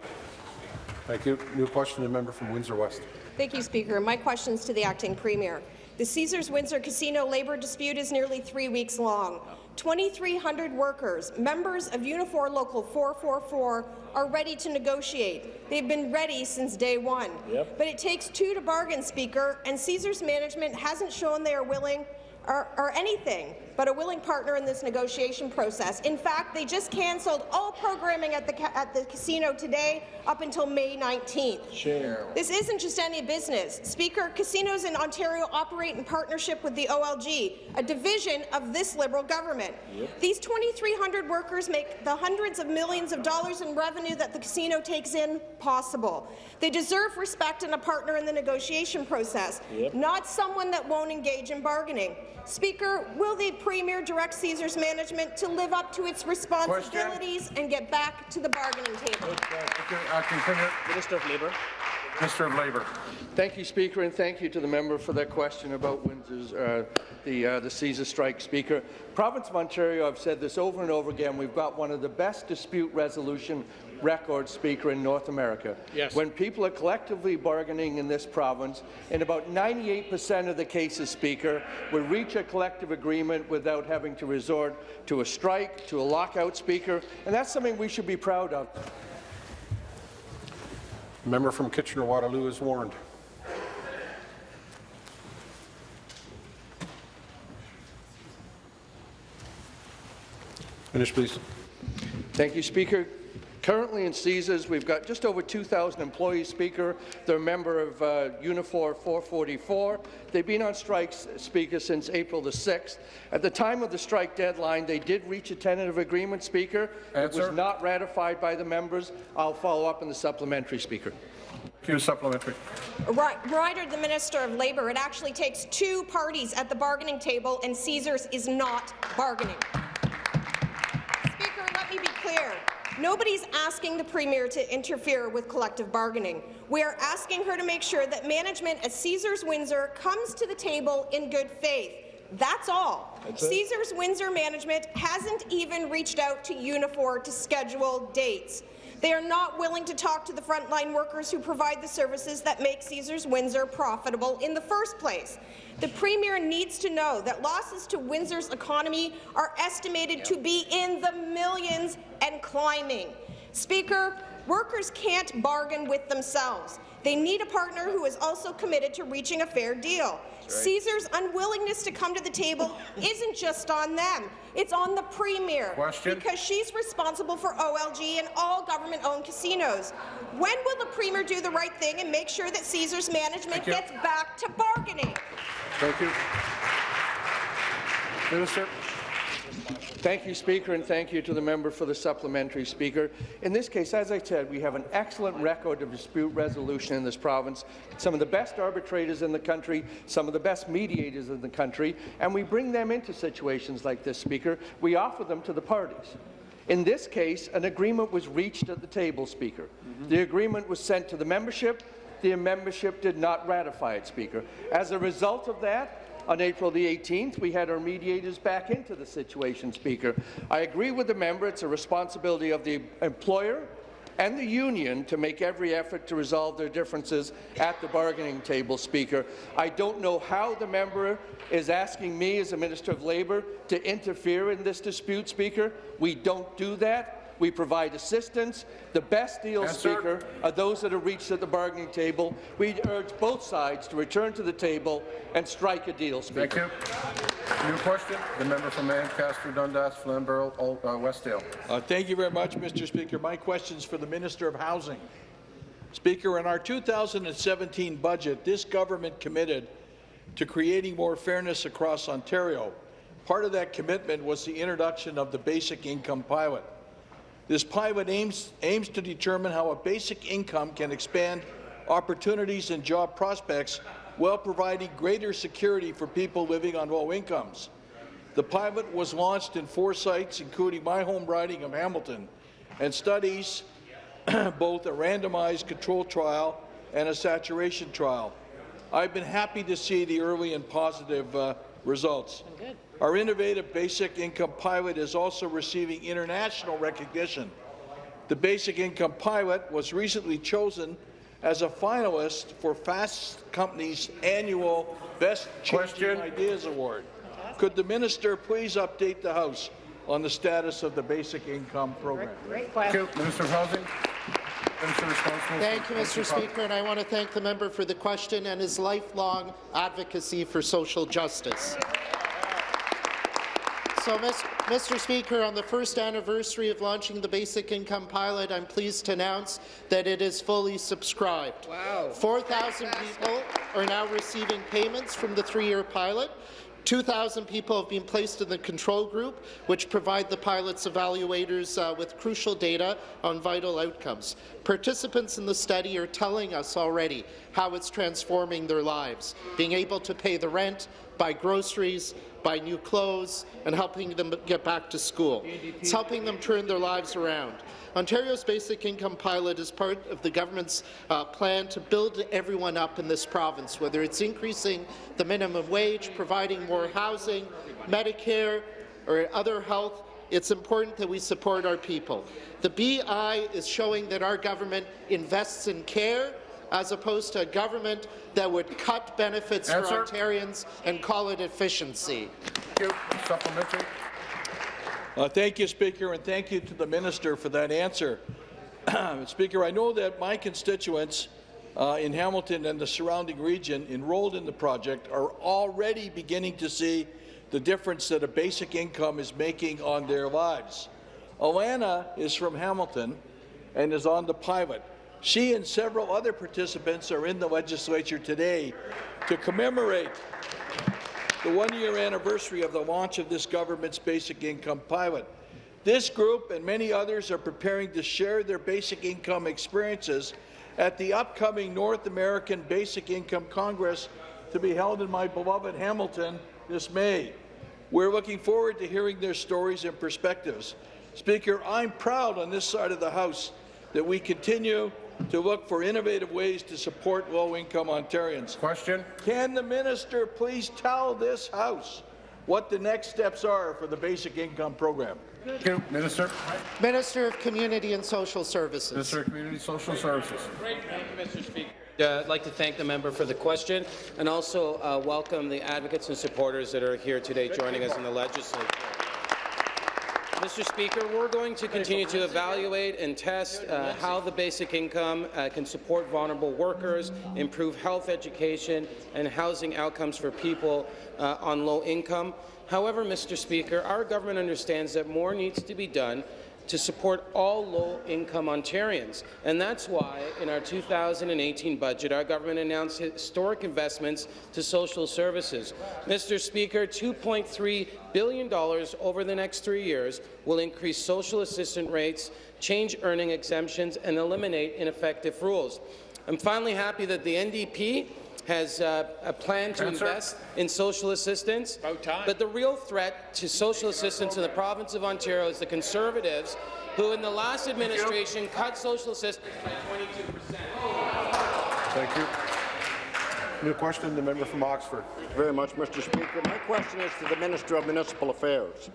Thank you. New question, the member from Windsor West. Thank you, Speaker. My question is to the acting premier. The Caesars Windsor Casino labour dispute is nearly three weeks long. 2,300 workers, members of Unifor Local 444, are ready to negotiate. They've been ready since day one. Yep. But it takes two to bargain, Speaker, and Caesars management hasn't shown they are willing or, or anything but a willing partner in this negotiation process. In fact, they just cancelled all programming at the, at the casino today up until May 19th. Share. This isn't just any business. Speaker, casinos in Ontario operate in partnership with the OLG, a division of this Liberal government. Yep. These 2,300 workers make the hundreds of millions of dollars in revenue that the casino takes in possible. They deserve respect and a partner in the negotiation process, Yep. not someone that won't engage in bargaining. Speaker, will the Premier direct Caesars management to live up to its responsibilities and get back to the bargaining table? Acting uh, Premier. Minister of Labour. Minister of Labour. Thank you, Speaker, and thank you to the member for that question about Windsor's, uh, the, uh, the Caesar strike, Speaker. Province of Ontario, I've said this over and over again, we've got one of the best dispute resolution records, Speaker, in North America. Yes. When people are collectively bargaining in this province, in about 98% of the cases, Speaker, we reach a collective agreement without having to resort to a strike, to a lockout, Speaker, and that's something we should be proud of. Member from Kitchener-Waterloo is warned. Finish, please. Thank you, Speaker. Currently in Caesars, we've got just over 2,000 employees, Speaker. They're a member of uh, Unifor 444. They've been on strike, Speaker, since April the 6th. At the time of the strike deadline, they did reach a tentative agreement, Speaker. It was not ratified by the members. I'll follow up in the supplementary, Speaker. Q supplementary. Right, Ryder, the Minister of Labour, it actually takes two parties at the bargaining table, and Caesars is not bargaining. Speaker, let me be clear. Nobody's asking the Premier to interfere with collective bargaining. We are asking her to make sure that management at Caesars Windsor comes to the table in good faith. That's all. That's. Caesars Windsor management hasn't even reached out to Unifor to schedule dates. They are not willing to talk to the frontline workers who provide the services that make Caesars Windsor profitable in the first place. The Premier needs to know that losses to Windsor's economy are estimated to be in the millions and climbing. Speaker, workers can't bargain with themselves. They need a partner who is also committed to reaching a fair deal. Caesar's unwillingness to come to the table isn't just on them. It's on the Premier. Question. Because she's responsible for OLG and all government-owned casinos. When will the Premier do the right thing and make sure that Caesar's management gets back to bargaining? Thank you. Minister. Thank you, Speaker, and thank you to the member for the supplementary, Speaker. In this case, as I said, we have an excellent record of dispute resolution in this province, some of the best arbitrators in the country, some of the best mediators in the country, and we bring them into situations like this, Speaker. We offer them to the parties. In this case, an agreement was reached at the table, Speaker. The agreement was sent to the membership. The membership did not ratify it, Speaker. As a result of that, on April the 18th, we had our mediators back into the situation, Speaker. I agree with the member. It's a responsibility of the employer and the union to make every effort to resolve their differences at the bargaining table, Speaker. I don't know how the member is asking me as a Minister of Labour to interfere in this dispute, Speaker. We don't do that. We provide assistance. The best deals, Yes, sir. Speaker, are those that are reached at the bargaining table. We urge both sides to return to the table and strike a deal, Speaker. Thank you. New question, the member from Ancaster, Dundas, Flamborough, uh, Westdale. Uh, thank you very much, Mr. Speaker. My question is for the Minister of Housing. Speaker, in our 2017 budget, this government committed to creating more fairness across Ontario. Part of that commitment was the introduction of the Basic Income Pilot. This pilot aims, aims to determine how a basic income can expand opportunities and job prospects while providing greater security for people living on low incomes. The pilot was launched in four sites, including my home riding of Hamilton, and studies both a randomized control trial and a saturation trial. I've been happy to see the early and positive uh, results. Our innovative basic income pilot is also receiving international recognition. The basic income pilot was recently chosen as a finalist for Fast Company's annual Best Changing Ideas Award. Could the minister please update the House on the status of the basic income program? Great Thank you. Minister of Housing. Minister responsible. for Thank you, Mr. Speaker, and I want to thank the member for the question and his lifelong advocacy for social justice. So, Mr. Speaker, on the first anniversary of launching the Basic Income Pilot, I'm pleased to announce that it is fully subscribed. Wow. 4,000 people are now receiving payments from the three-year pilot. 2,000 people have been placed in the control group, which provide the pilot's evaluators uh, with crucial data on vital outcomes. Participants in the study are telling us already how it's transforming their lives, being able to pay the rent, buy groceries, buy new clothes, and helping them get back to school. It's helping them turn their lives around. Ontario's basic income pilot is part of the government's uh, plan to build everyone up in this province, whether it's increasing the minimum wage, providing more housing, Medicare, or other health. It's important that we support our people. The BI is showing that our government invests in care as opposed to a government that would cut benefits Answer. for Ontarians and call it efficiency. Thank you. Supplementary. Uh, thank you, Speaker, and thank you to the minister for that answer. Speaker, I know that my constituents uh, in Hamilton and the surrounding region enrolled in the project are already beginning to see the difference that a basic income is making on their lives. Alana is from Hamilton and is on the pilot. She and several other participants are in the legislature today to commemorate the one-year anniversary of the launch of this government's basic income pilot. This group and many others are preparing to share their basic income experiences at the upcoming North American Basic Income Congress to be held in my beloved Hamilton this May. We're looking forward to hearing their stories and perspectives. Speaker, I'm proud on this side of the House that we continue to look for innovative ways to support low-income Ontarians. Question. Can the minister please tell this House what the next steps are for the basic income program? Thank you. Minister. Minister of Community and Social Services. Minister of Community and Social Services. Thank you, Mr. Speaker. Uh, I'd like to thank the member for the question and also uh, welcome the advocates and supporters that are here today joining us in the legislature. Mr. Speaker, we're going to continue to evaluate and test uh, how the basic income uh, can support vulnerable workers, improve health education and housing outcomes for people uh, on low income. However, Mr. Speaker, our government understands that more needs to be done to support all low-income Ontarians. And that's why, in our 2018 budget, our government announced historic investments to social services. Mr. Speaker, $2.3 billion over the next three years will increase social assistance rates, change earning exemptions, and eliminate ineffective rules. I'm finally happy that the NDP has uh, a plan to Answer. invest in social assistance. But the real threat to social assistance in the province of Ontario is the Conservatives, who in the last administration cut social assistance by 22 percent. Thank you. New question, the member from Oxford. Thank you Very much, Mr. Speaker. My question is to the Minister of Municipal Affairs.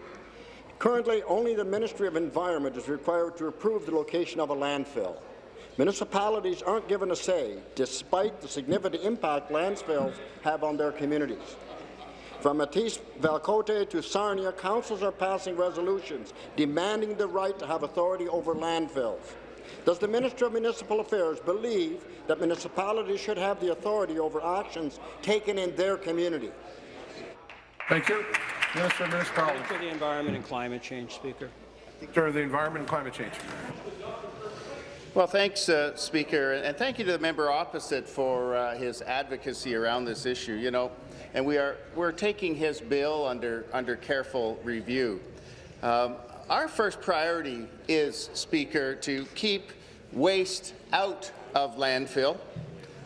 Currently, only the Ministry of Environment is required to approve the location of a landfill. Municipalities aren't given a say, despite the significant impact landfills have on their communities. From Mattice-Val Côté to Sarnia, councils are passing resolutions demanding the right to have authority over landfills. Does the Minister of Municipal Affairs believe that municipalities should have the authority over actions taken in their community? Thank you. Minister of Municipalities. For the Environment and Climate Change, Speaker. Minister of the Environment and Climate Change. Well, thanks, uh, Speaker, and thank you to the member opposite for uh, his advocacy around this issue. You know, and we are we're taking his bill under under careful review. Um, our first priority is, Speaker, to keep waste out of landfill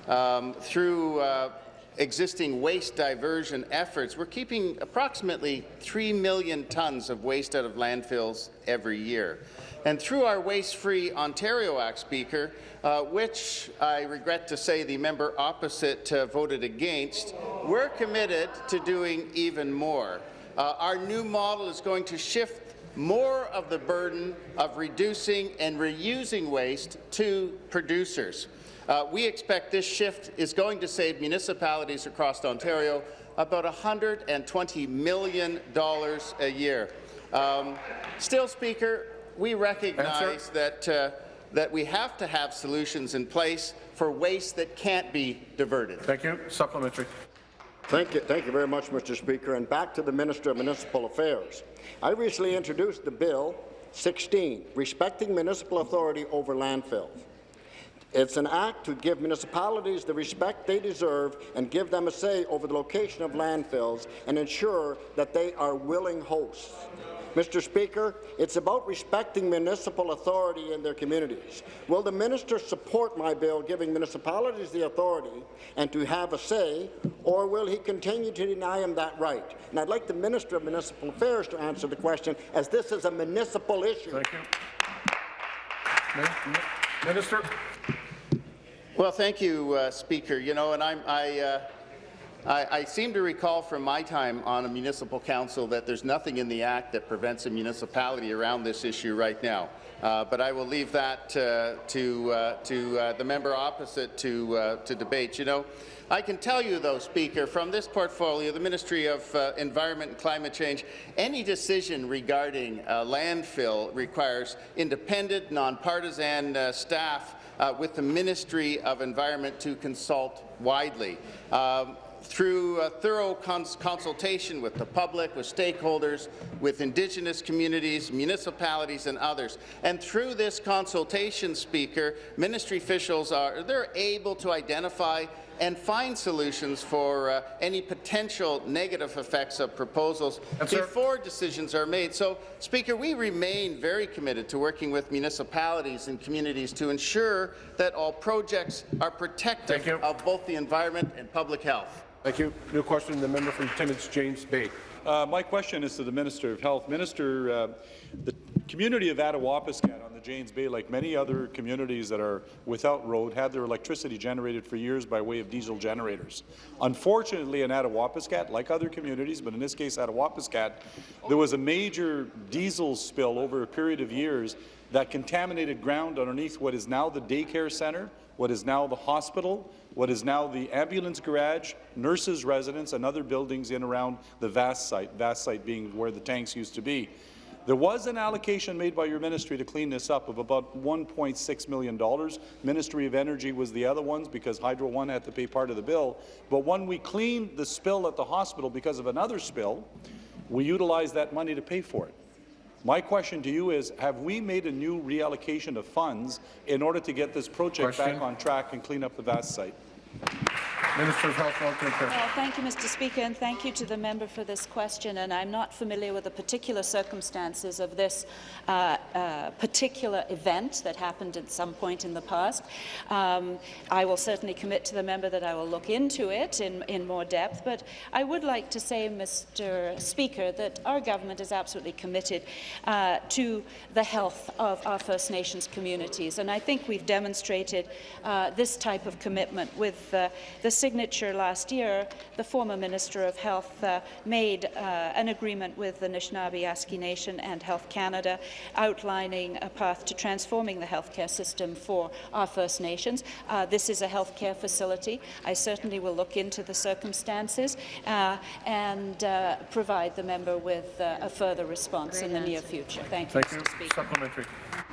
um, through uh, existing waste diversion efforts. We're keeping approximately 3 million tonnes of waste out of landfills every year. And through our Waste-Free Ontario Act, Speaker, uh, which I regret to say the member opposite uh, voted against, we're committed to doing even more. Uh, our new model is going to shift more of the burden of reducing and reusing waste to producers. Uh, we expect this shift is going to save municipalities across Ontario about $120 million a year. Um, still, Speaker, we recognize that, uh, that we have to have solutions in place for waste that can't be diverted. Thank you. Supplementary. Thank you, thank you very much, Mr. Speaker. And back to the Minister of Municipal Affairs. I recently introduced the Bill 16, Respecting Municipal Authority over Landfills. It's an act to give municipalities the respect they deserve and give them a say over the location of landfills and ensure that they are willing hosts. Mr. Speaker, it's about respecting municipal authority in their communities. Will the minister support my bill giving municipalities the authority and to have a say, or will he continue to deny them that right? And I'd like the Minister of Municipal Affairs to answer the question, as this is a municipal issue. Thank you. Minister. Well, thank you, uh, Speaker. You know, and I'm, I, uh, I, I, seem to recall from my time on a municipal council that there's nothing in the Act that prevents a municipality around this issue right now. Uh, but I will leave that uh, to, uh, to uh, the member opposite to, uh, to debate. You know, I can tell you, though, Speaker, from this portfolio, the Ministry of uh, Environment and Climate Change, any decision regarding landfill requires independent, nonpartisan staff with the Ministry of Environment to consult widely. Um, through a thorough cons consultation with the public, with stakeholders, with Indigenous communities, municipalities and others. And through this consultation, Speaker, ministry officials are they're able to identify and find solutions for uh, any potential negative effects of proposals yes, before decisions are made. So, Speaker, we remain very committed to working with municipalities and communities to ensure that all projects are protective of both the environment and public health. Thank you. New question, the member for Timmins, James Bay. Uh, my question is to the Minister of Health. Minister, uh, the community of Attawapiskat on the James Bay, like many other communities that are without road, had their electricity generated for years by way of diesel generators. Unfortunately, in Attawapiskat, like other communities, but in this case Attawapiskat, there was a major diesel spill over a period of years that contaminated ground underneath what is now the daycare centre, what is now the hospital, what is now the ambulance garage, nurses' residence, and other buildings in around the VAST site, VAST site being where the tanks used to be. There was an allocation made by your ministry to clean this up of about $1.6 million. Ministry of Energy was the other ones because Hydro One had to pay part of the bill. But when we cleaned the spill at the hospital because of another spill, we utilized that money to pay for it. My question to you is, have we made a new reallocation of funds in order to get this project question. back on track and clean up the VAST site? Minister of Health. Well, thank you, Mr. Speaker, and thank you to the member for this question. And I'm not familiar with the particular circumstances of this uh, uh, particular event that happened at some point in the past. Um, I will certainly commit to the member that I will look into it in, in more depth. But I would like to say, Mr. Speaker, that our government is absolutely committed uh, to the health of our First Nations communities. And I think we've demonstrated uh, this type of commitment with uh, the signature last year, the former Minister of Health uh, made uh, an agreement with the Nishnawbe Aski Nation and Health Canada outlining a path to transforming the healthcare system for our First Nations. Uh, this is a healthcare facility. I certainly will look into the circumstances uh, and uh, provide the member with uh, a further response in the near future. Thank you, Thank you. Mr. Supplementary.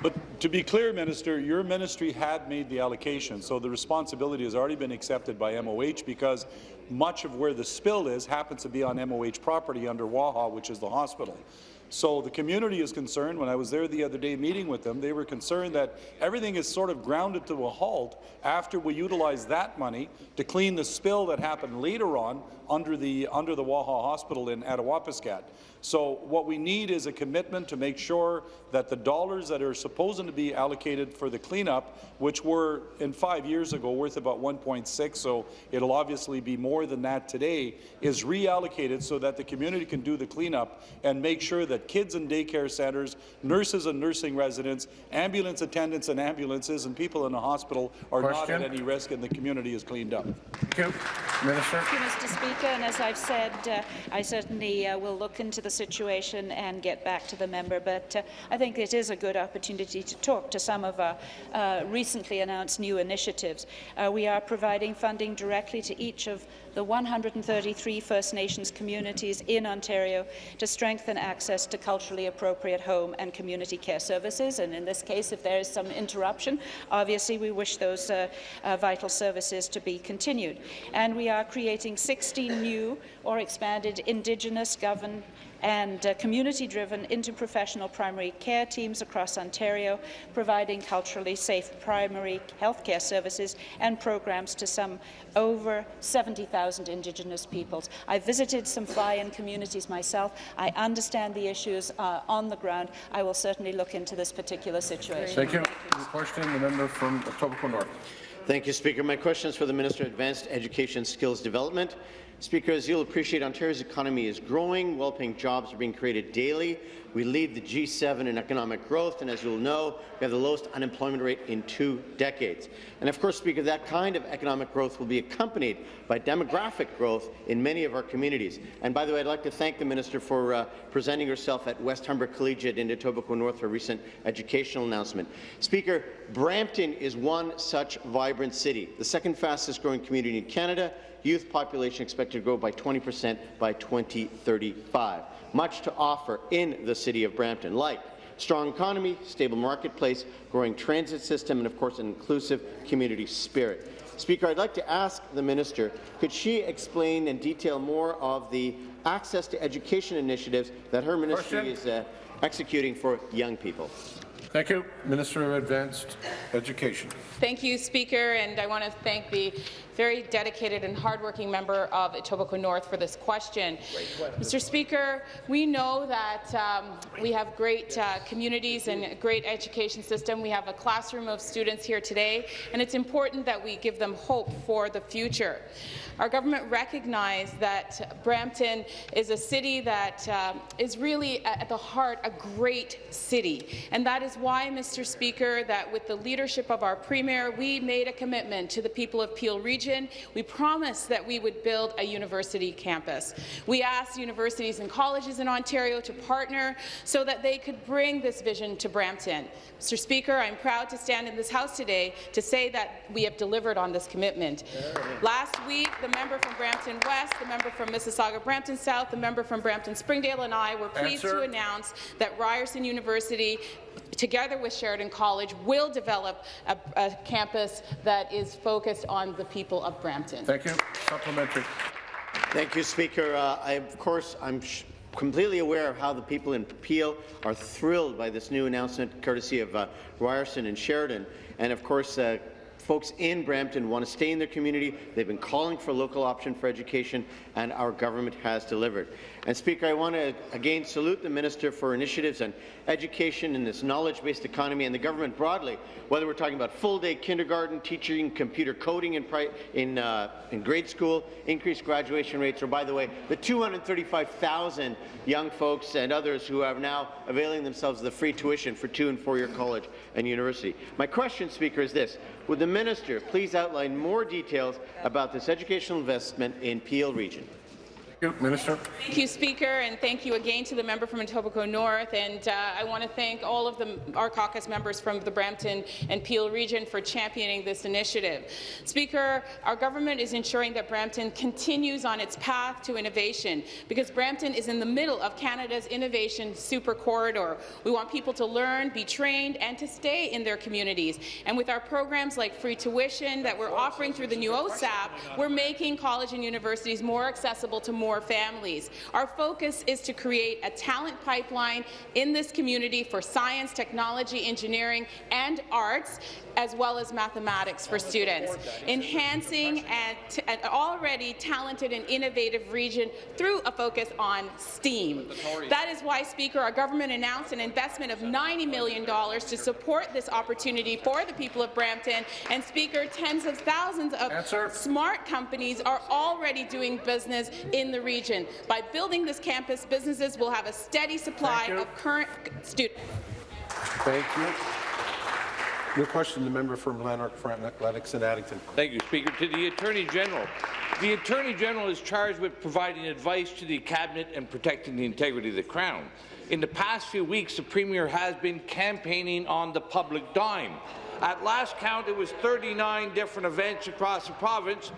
But to be clear, Minister, your ministry had made the allocation, so the responsibility has already been accepted by MOH because much of where the spill is happens to be on MOH property under Waha, which is the hospital. So the community is concerned. When I was there the other day meeting with them, they were concerned that everything is sort of grounded to a halt after we utilize that money to clean the spill that happened later on under the under the Waha Hospital in Attawapiskat. So what we need is a commitment to make sure that the dollars that are supposed to be allocated for the cleanup, which were in five years ago worth about 1.6, so it'll obviously be more than that today, is reallocated so that the community can do the cleanup and make sure that kids in daycare centres, nurses and nursing residents, ambulance attendants and ambulances, and people in the hospital are not at any risk and the community is cleaned up. Thank you. Minister. Thank you, Mr. Speaker. And as I've said, uh, I certainly uh, will look into the situation and get back to the member. But uh, I think it is a good opportunity to talk to some of our uh, recently announced new initiatives. Uh, we are providing funding directly to each of the 133 First Nations communities in Ontario to strengthen access to culturally appropriate home and community care services. And in this case, if there is some interruption, obviously we wish those uh, uh, vital services to be continued. And we are creating 16 new or expanded Indigenous governed and uh, community-driven interprofessional primary care teams across Ontario, providing culturally safe primary health care services and programs to some over 70,000 Indigenous peoples. I visited some fly-in communities myself. I understand the issues uh, on the ground. I will certainly look into this particular situation. Thank you. Question, the member from Etobicoke North. Thank you, Speaker. My question is for the Minister of Advanced Education and Skills Development. Speaker, as you'll appreciate, Ontario's economy is growing, well-paying jobs are being created daily. We lead the G7 in economic growth, and as you'll know, we have the lowest unemployment rate in two decades. And of course, Speaker, that kind of economic growth will be accompanied by demographic growth in many of our communities. And by the way, I'd like to thank the Minister for uh, presenting herself at West Humber Collegiate in Etobicoke North for a recent educational announcement. Speaker, Brampton is one such vibrant city, the second fastest growing community in Canada, youth population expected to grow by 20 percent by 2035. Much to offer in the city of Brampton, like strong economy, stable marketplace, growing transit system, and of course an inclusive community spirit. Speaker, I'd like to ask the minister, could she explain and detail more of the access to education initiatives that her ministry Question. is uh, executing for young people? Thank you. Minister of Advanced Education. Thank you, Speaker, and I want to thank the very dedicated and hardworking member of Etobicoke North for this question. Mr. Speaker, we know that um, we have great uh, communities and a great education system. We have a classroom of students here today, and it's important that we give them hope for the future. Our government recognized that Brampton is a city that um, is really at the heart a great city, and that is why, Mr. Speaker, that with the leadership of our Premier, we made a commitment to the people of Peel Region. We promised that we would build a university campus. We asked universities and colleges in Ontario to partner so that they could bring this vision to Brampton. Mr. Speaker, I'm proud to stand in this House today to say that we have delivered on this commitment. Last week, the member from Brampton West, the member from Mississauga Brampton South, the member from Brampton Springdale and I were pleased Answer. to announce that Ryerson University together with Sheridan College, will develop a, a campus that is focused on the people of Brampton. Thank you. Supplementary. Thank you, Speaker. Uh, I, of course, I'm sh completely aware of how the people in Peel are thrilled by this new announcement, courtesy of uh, Ryerson and Sheridan. And of course, uh, folks in Brampton want to stay in their community. They've been calling for a local option for education, and our government has delivered. And Speaker, I want to again salute the Minister for initiatives on education in this knowledge-based economy and the government broadly, whether we're talking about full-day kindergarten, teaching computer coding in, in, uh, in grade school, increased graduation rates, or by the way, the 235,000 young folks and others who are now availing themselves of the free tuition for two and four-year college and university. My question, Speaker, is this. Would the minister please outline more details about this educational investment in Peel Region? Minister. Thank you, Speaker, and thank you again to the member from Etobicoke North. And uh, I want to thank all of the, our caucus members from the Brampton and Peel region for championing this initiative. Speaker, our government is ensuring that Brampton continues on its path to innovation because Brampton is in the middle of Canada's innovation super corridor. We want people to learn, be trained, and to stay in their communities. And with our programs like free tuition that we're offering through the new OSAP, we're making college and universities more accessible to more more families. Our focus is to create a talent pipeline in this community for science, technology, engineering, and arts, as well as mathematics for students, enhancing an already talented and innovative region through a focus on STEAM. That is why, Speaker, our government announced an investment of $90 million to support this opportunity for the people of Brampton. And, Speaker, tens of thousands of Answer. smart companies are already doing business in the the region. By building this campus, businesses will have a steady supply of current students. Thank you. Your question, the member from Lanark, Lennox and Addington. Thank you, Speaker. To the Attorney General. The Attorney General is charged with providing advice to the Cabinet and protecting the integrity of the Crown. In the past few weeks, the Premier has been campaigning on the public dime. At last count, it was 39 different events across the province,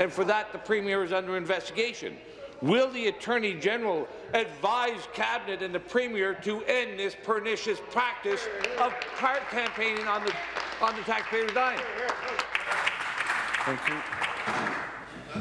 and for that, the Premier is under investigation. Will the Attorney General advise Cabinet and the Premier to end this pernicious practice of card campaigning on the, on the taxpayer's dime? Thank you.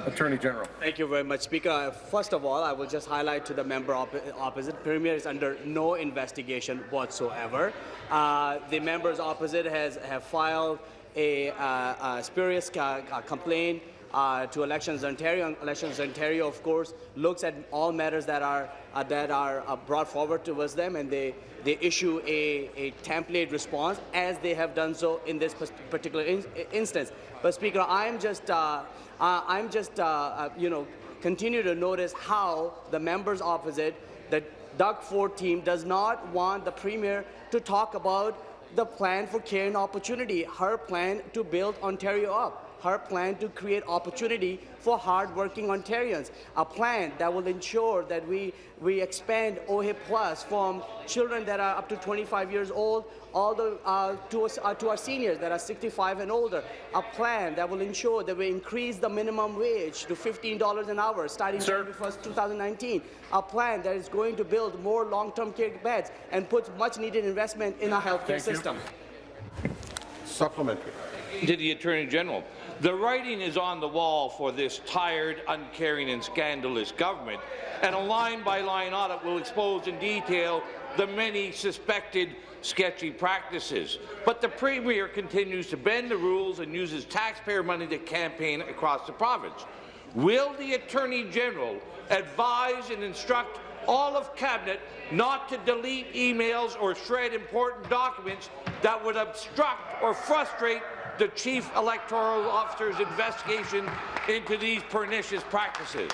Attorney General. Thank you very much, Speaker. First of all, I will just highlight to the member op opposite, Premier is under no investigation whatsoever. Uh, the members opposite has have filed a, uh, a spurious uh, complaint uh, to Elections Ontario. Elections Ontario, of course, looks at all matters that are uh, that are uh, brought forward towards them, and they they issue a, a template response as they have done so in this particular in instance. But Speaker, I'm just uh, uh, I'm just uh, you know continue to notice how the members opposite the Doug Ford team does not want the Premier to talk about the plan for care and opportunity, her plan to build Ontario up her plan to create opportunity for hardworking Ontarians, a plan that will ensure that we, we expand OHIP Plus from children that are up to 25 years old all the, uh, to, us, uh, to our seniors that are 65 and older, a plan that will ensure that we increase the minimum wage to $15 an hour starting January 1st, 2019, a plan that is going to build more long-term care beds and put much-needed investment in our healthcare system. You. Supplementary. To the Attorney General. The writing is on the wall for this tired, uncaring and scandalous government, and a line-by-line -line audit will expose in detail the many suspected sketchy practices. But the Premier continues to bend the rules and uses taxpayer money to campaign across the province. Will the Attorney General advise and instruct all of Cabinet not to delete emails or shred important documents that would obstruct or frustrate the Chief Electoral Officer's investigation into these pernicious practices.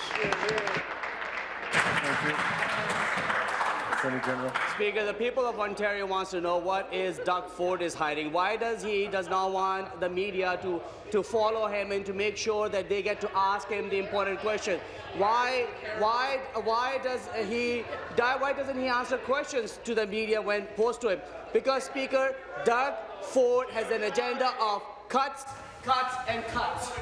Speaker, the people of Ontario wants to know what is Doug Ford is hiding. Why does he does not want the media to to follow him and to make sure that they get to ask him the important question? Why why why does he why doesn't he answer questions to the media when posed to him? Because Speaker, Doug Ford has an agenda of cuts, cuts, and cuts.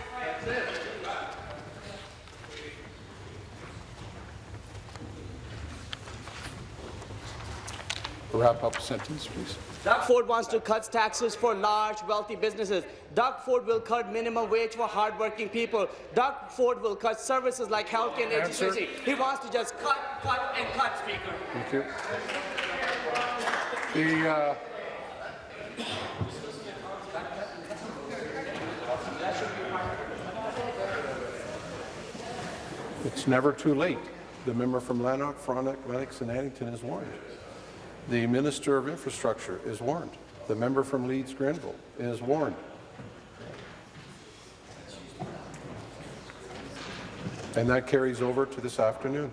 Wrap up sentence, please. Doug Ford wants to cut taxes for large, wealthy businesses. Doug Ford will cut minimum wage for hardworking people. Doug Ford will cut services like health and education. He wants to just cut, cut, and cut, Speaker. Thank you. The, uh, It's never too late. The member from Lanark, Frontenac, Lennox and Addington is warned. The Minister of Infrastructure is warned. The member from Leeds Grenville is warned. And that carries over to this afternoon.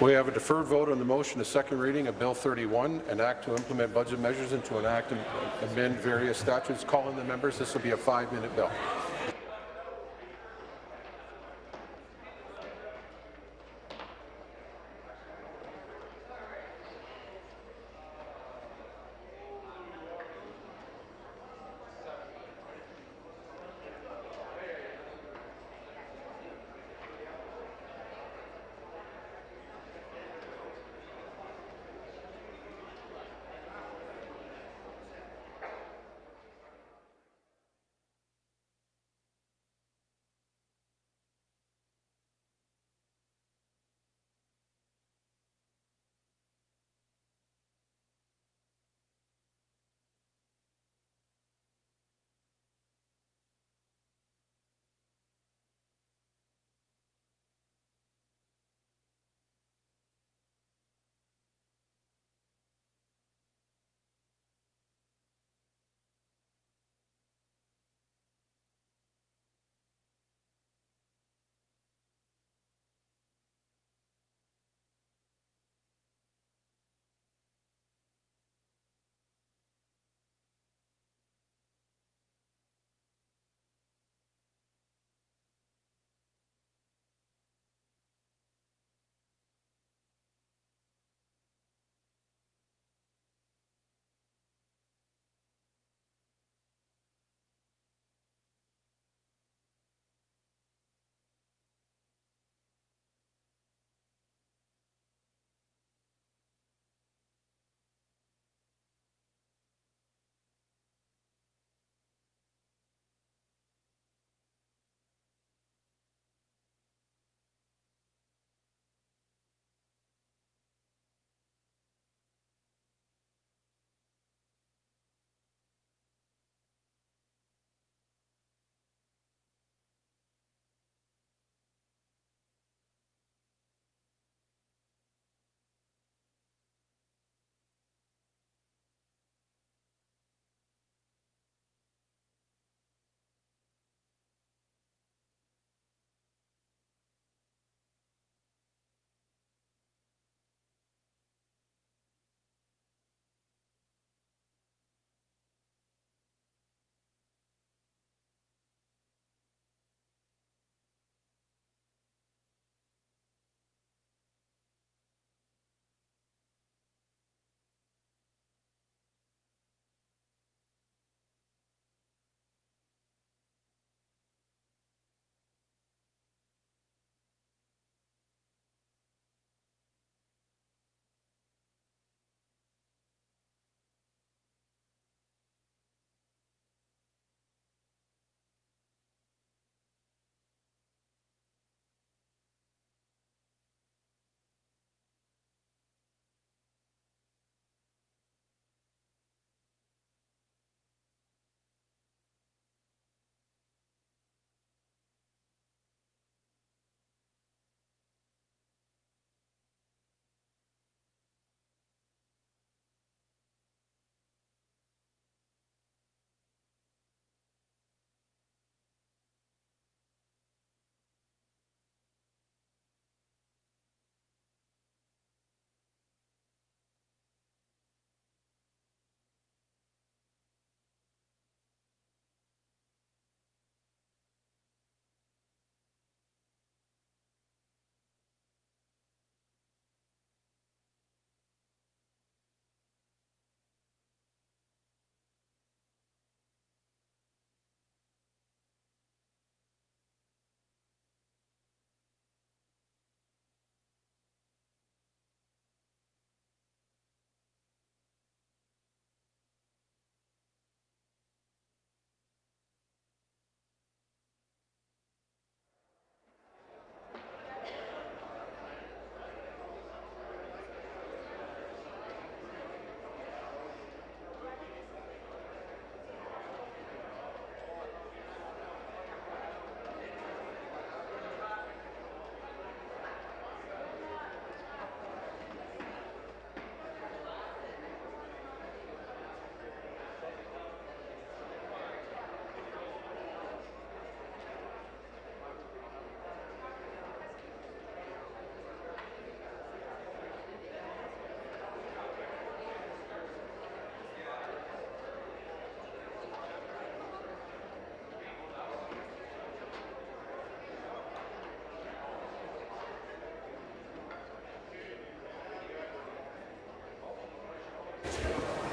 We have a deferred vote on the motion, a second reading of Bill 31, an act to implement budget measures and to enact and amend various statutes. Calling the members, this will be a five-minute bill.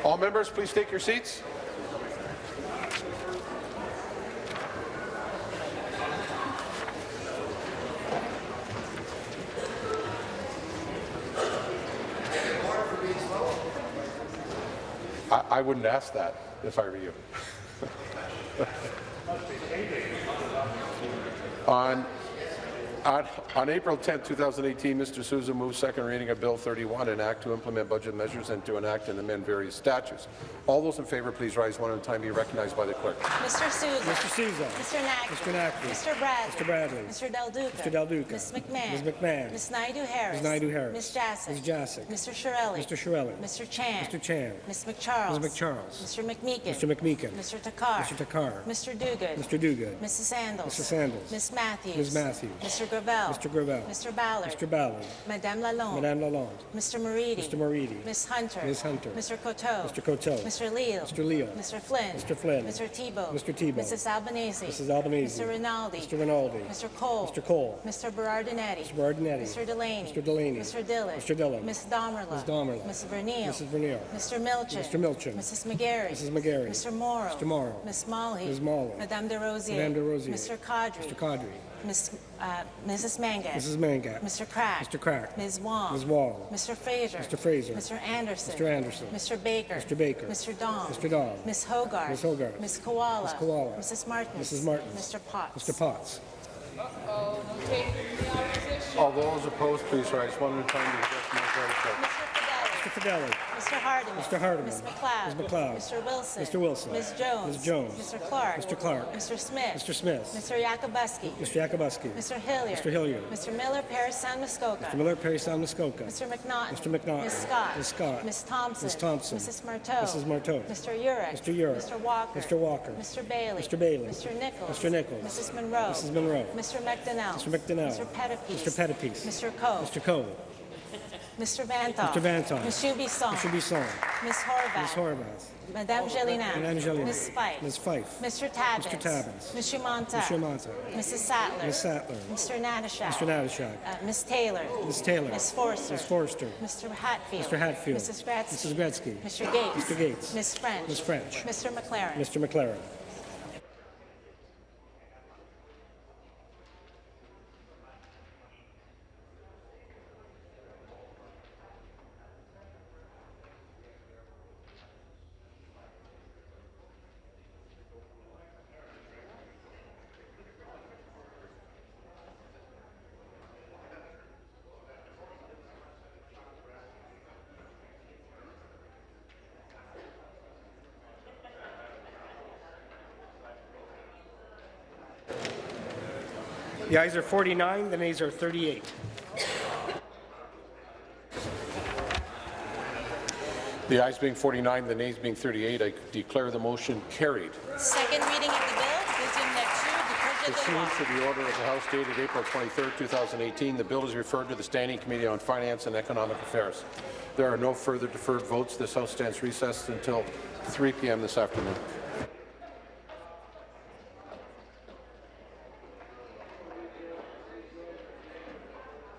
All members, please take your seats. I, wouldn't ask that if I were you. On on, on April 10, 2018, Mr. Sousa moved second reading of Bill 31, an act to implement budget measures and to enact and amend various statutes. All those in favour, please rise one at a time. Be recognized by the clerk. Mr. Sousa. Mr. Sousa. Mr. Naqvi. Mr. Naqvi. Mr. Bradley. Mr. Bradley. Mr. Del Duca. Mr. Del Duca. Ms. McMahon. Ms. McMahon. Ms. Naidoo-Harris. Ms. Naidoo-Harris. Ms. Jaczek. Ms. Jaczek. Mr. Chiarelli. Mr. Chiarelli. Mr. Chan. Mr. Chan. Ms. MacCharles. Ms. MacCharles. Mr. McMeekin. Mr. McMeekin. Mr. Takhar. Mr. Takhar. Mr. Duguid. Mr. Duguid. Mrs. Sandals. Mrs. Sandals. Ms. Matthews. Ms. Matthews. Mr. Gravelle. Mr. Gravelle. Mr. Ballard. Mr. Ballard. Madame Lalonde. Madame Lalonde. Mr. Moridi. Mr. Moridi. Ms. Hunter. Ms. Hunter. Mr. Coteau. Mr. Coteau. Mr. Leal. Mr. Leal. Mr. Flynn. Mr. Flynn. Mr. Thibeault. Mr. Thibeault. Mrs. Albanese. Mrs. Albanese. Mr. Rinaldi. Mr. Rinaldi. Mr. Colle. Mr. Colle. Mr. Berardinetti. Mr. Berardinetti. Mr. Delaney. Mr. Delaney. Mr. Dhillon. Mr. Dhillon. Ms. Damerla. Ms. Damerla. Ms. Vernile. Mrs. Vernile. Mr. Milczyn. Mr. Milczyn. Mrs. McGarry. Mrs. McGarry. Mr. Mauro. Mr. Mauro. Ms. Malhi. Ms. Malhi. Madame Des Rosiers. Madame Des Rosiers. Mr. Qaadri. Mr. Qaadri. Ms. Uh, Mrs. Mangat. Mrs. Mangat. Mr. Crack. Mr. Crack. Ms. Wong. Ms. Wong. Mr. Fraser. Mr. Fraser. Mr. Anderson. Mr. Anderson. Mr. Baker. Mr. Baker. Mr. Dong. Mr. Dong. Ms. Hoggarth. Ms. Hoggarth. Ms. Kiwala. Ms. Kiwala. Mrs. Martin. Mrs. Martins. Mr. Potts. Mr. Potts. Uh-oh, no taking the opposition. All those opposed, please rise one at a time. Be recognized by the clerk. Mr. Fedeli. Mr. Hardeman. Mr. Hardeman. Ms. MacLeod. Ms. MacLeod. Mr. Wilson. Mr. Wilson. Ms. Jones. Ms. Jones. Mr. Clark. Mr. Clark. Mr. Smith. Mr. Smith. Mr. Yakabuski. Mr. Yakabuski. Mr. Hillier. Mr. Hillier. Mr. Miller, Parry Sound Muskoka. Mr. Miller, Parry Sound, Muskoka. Mr. McNaughton. Mr. McNaughton. Ms. Scott. Ms. Scott. Ms. Thompson. Ms. Thompson. Mrs. Martow. Mrs. Martow. Mr. Yurek. Mr. Yurek. Mr. Walker. Mr. Walker. Mr. Bailey. Mr. Bailey. Mr. Nicholls. Mr. Nicholls. Mrs. Munro. Mrs. Munro. Mr. McDonell. Mr. McDonell. Mr. Pettapiece. Mr. Pettapiece. Mr. Coe. Mr. Coe. Mr. Vanthof. Mr. Vanthof. Mr. Bisson. Mr. Bisson. Ms. Horwath. Ms. Horwath. Madame Gélinas. Madame Gélinas. Ms. Fife. Ms. Fife. Mr. Tabuns. Mr. Tabuns. Mr. Mantha. Mr. Mantha. Mrs. Sattler. Ms. Sattler. Mr. Natyshak. Mr. Natyshak. Uh, Ms. Taylor. Ms. Taylor. Ms. Forster. Ms. Forster. Mr. Hatfield. Mr. Hatfield. Mrs. Gretzky. Mrs. Gretzky. Mr. Gates. Mr. Gates. Ms. French. Ms. French. Mr. MacLaren. Mr. MacLaren. The ayes are 49, the nays are 38. The ayes being 49, the nays being 38, I declare the motion carried. Second reading of the bill. Deuxième lecture du projet. Pursuant to the order of the House dated April 23, 2018, the bill is referred to the Standing Committee on Finance and Economic Affairs. There are no further deferred votes. This House stands recessed until 3 p.m. this afternoon.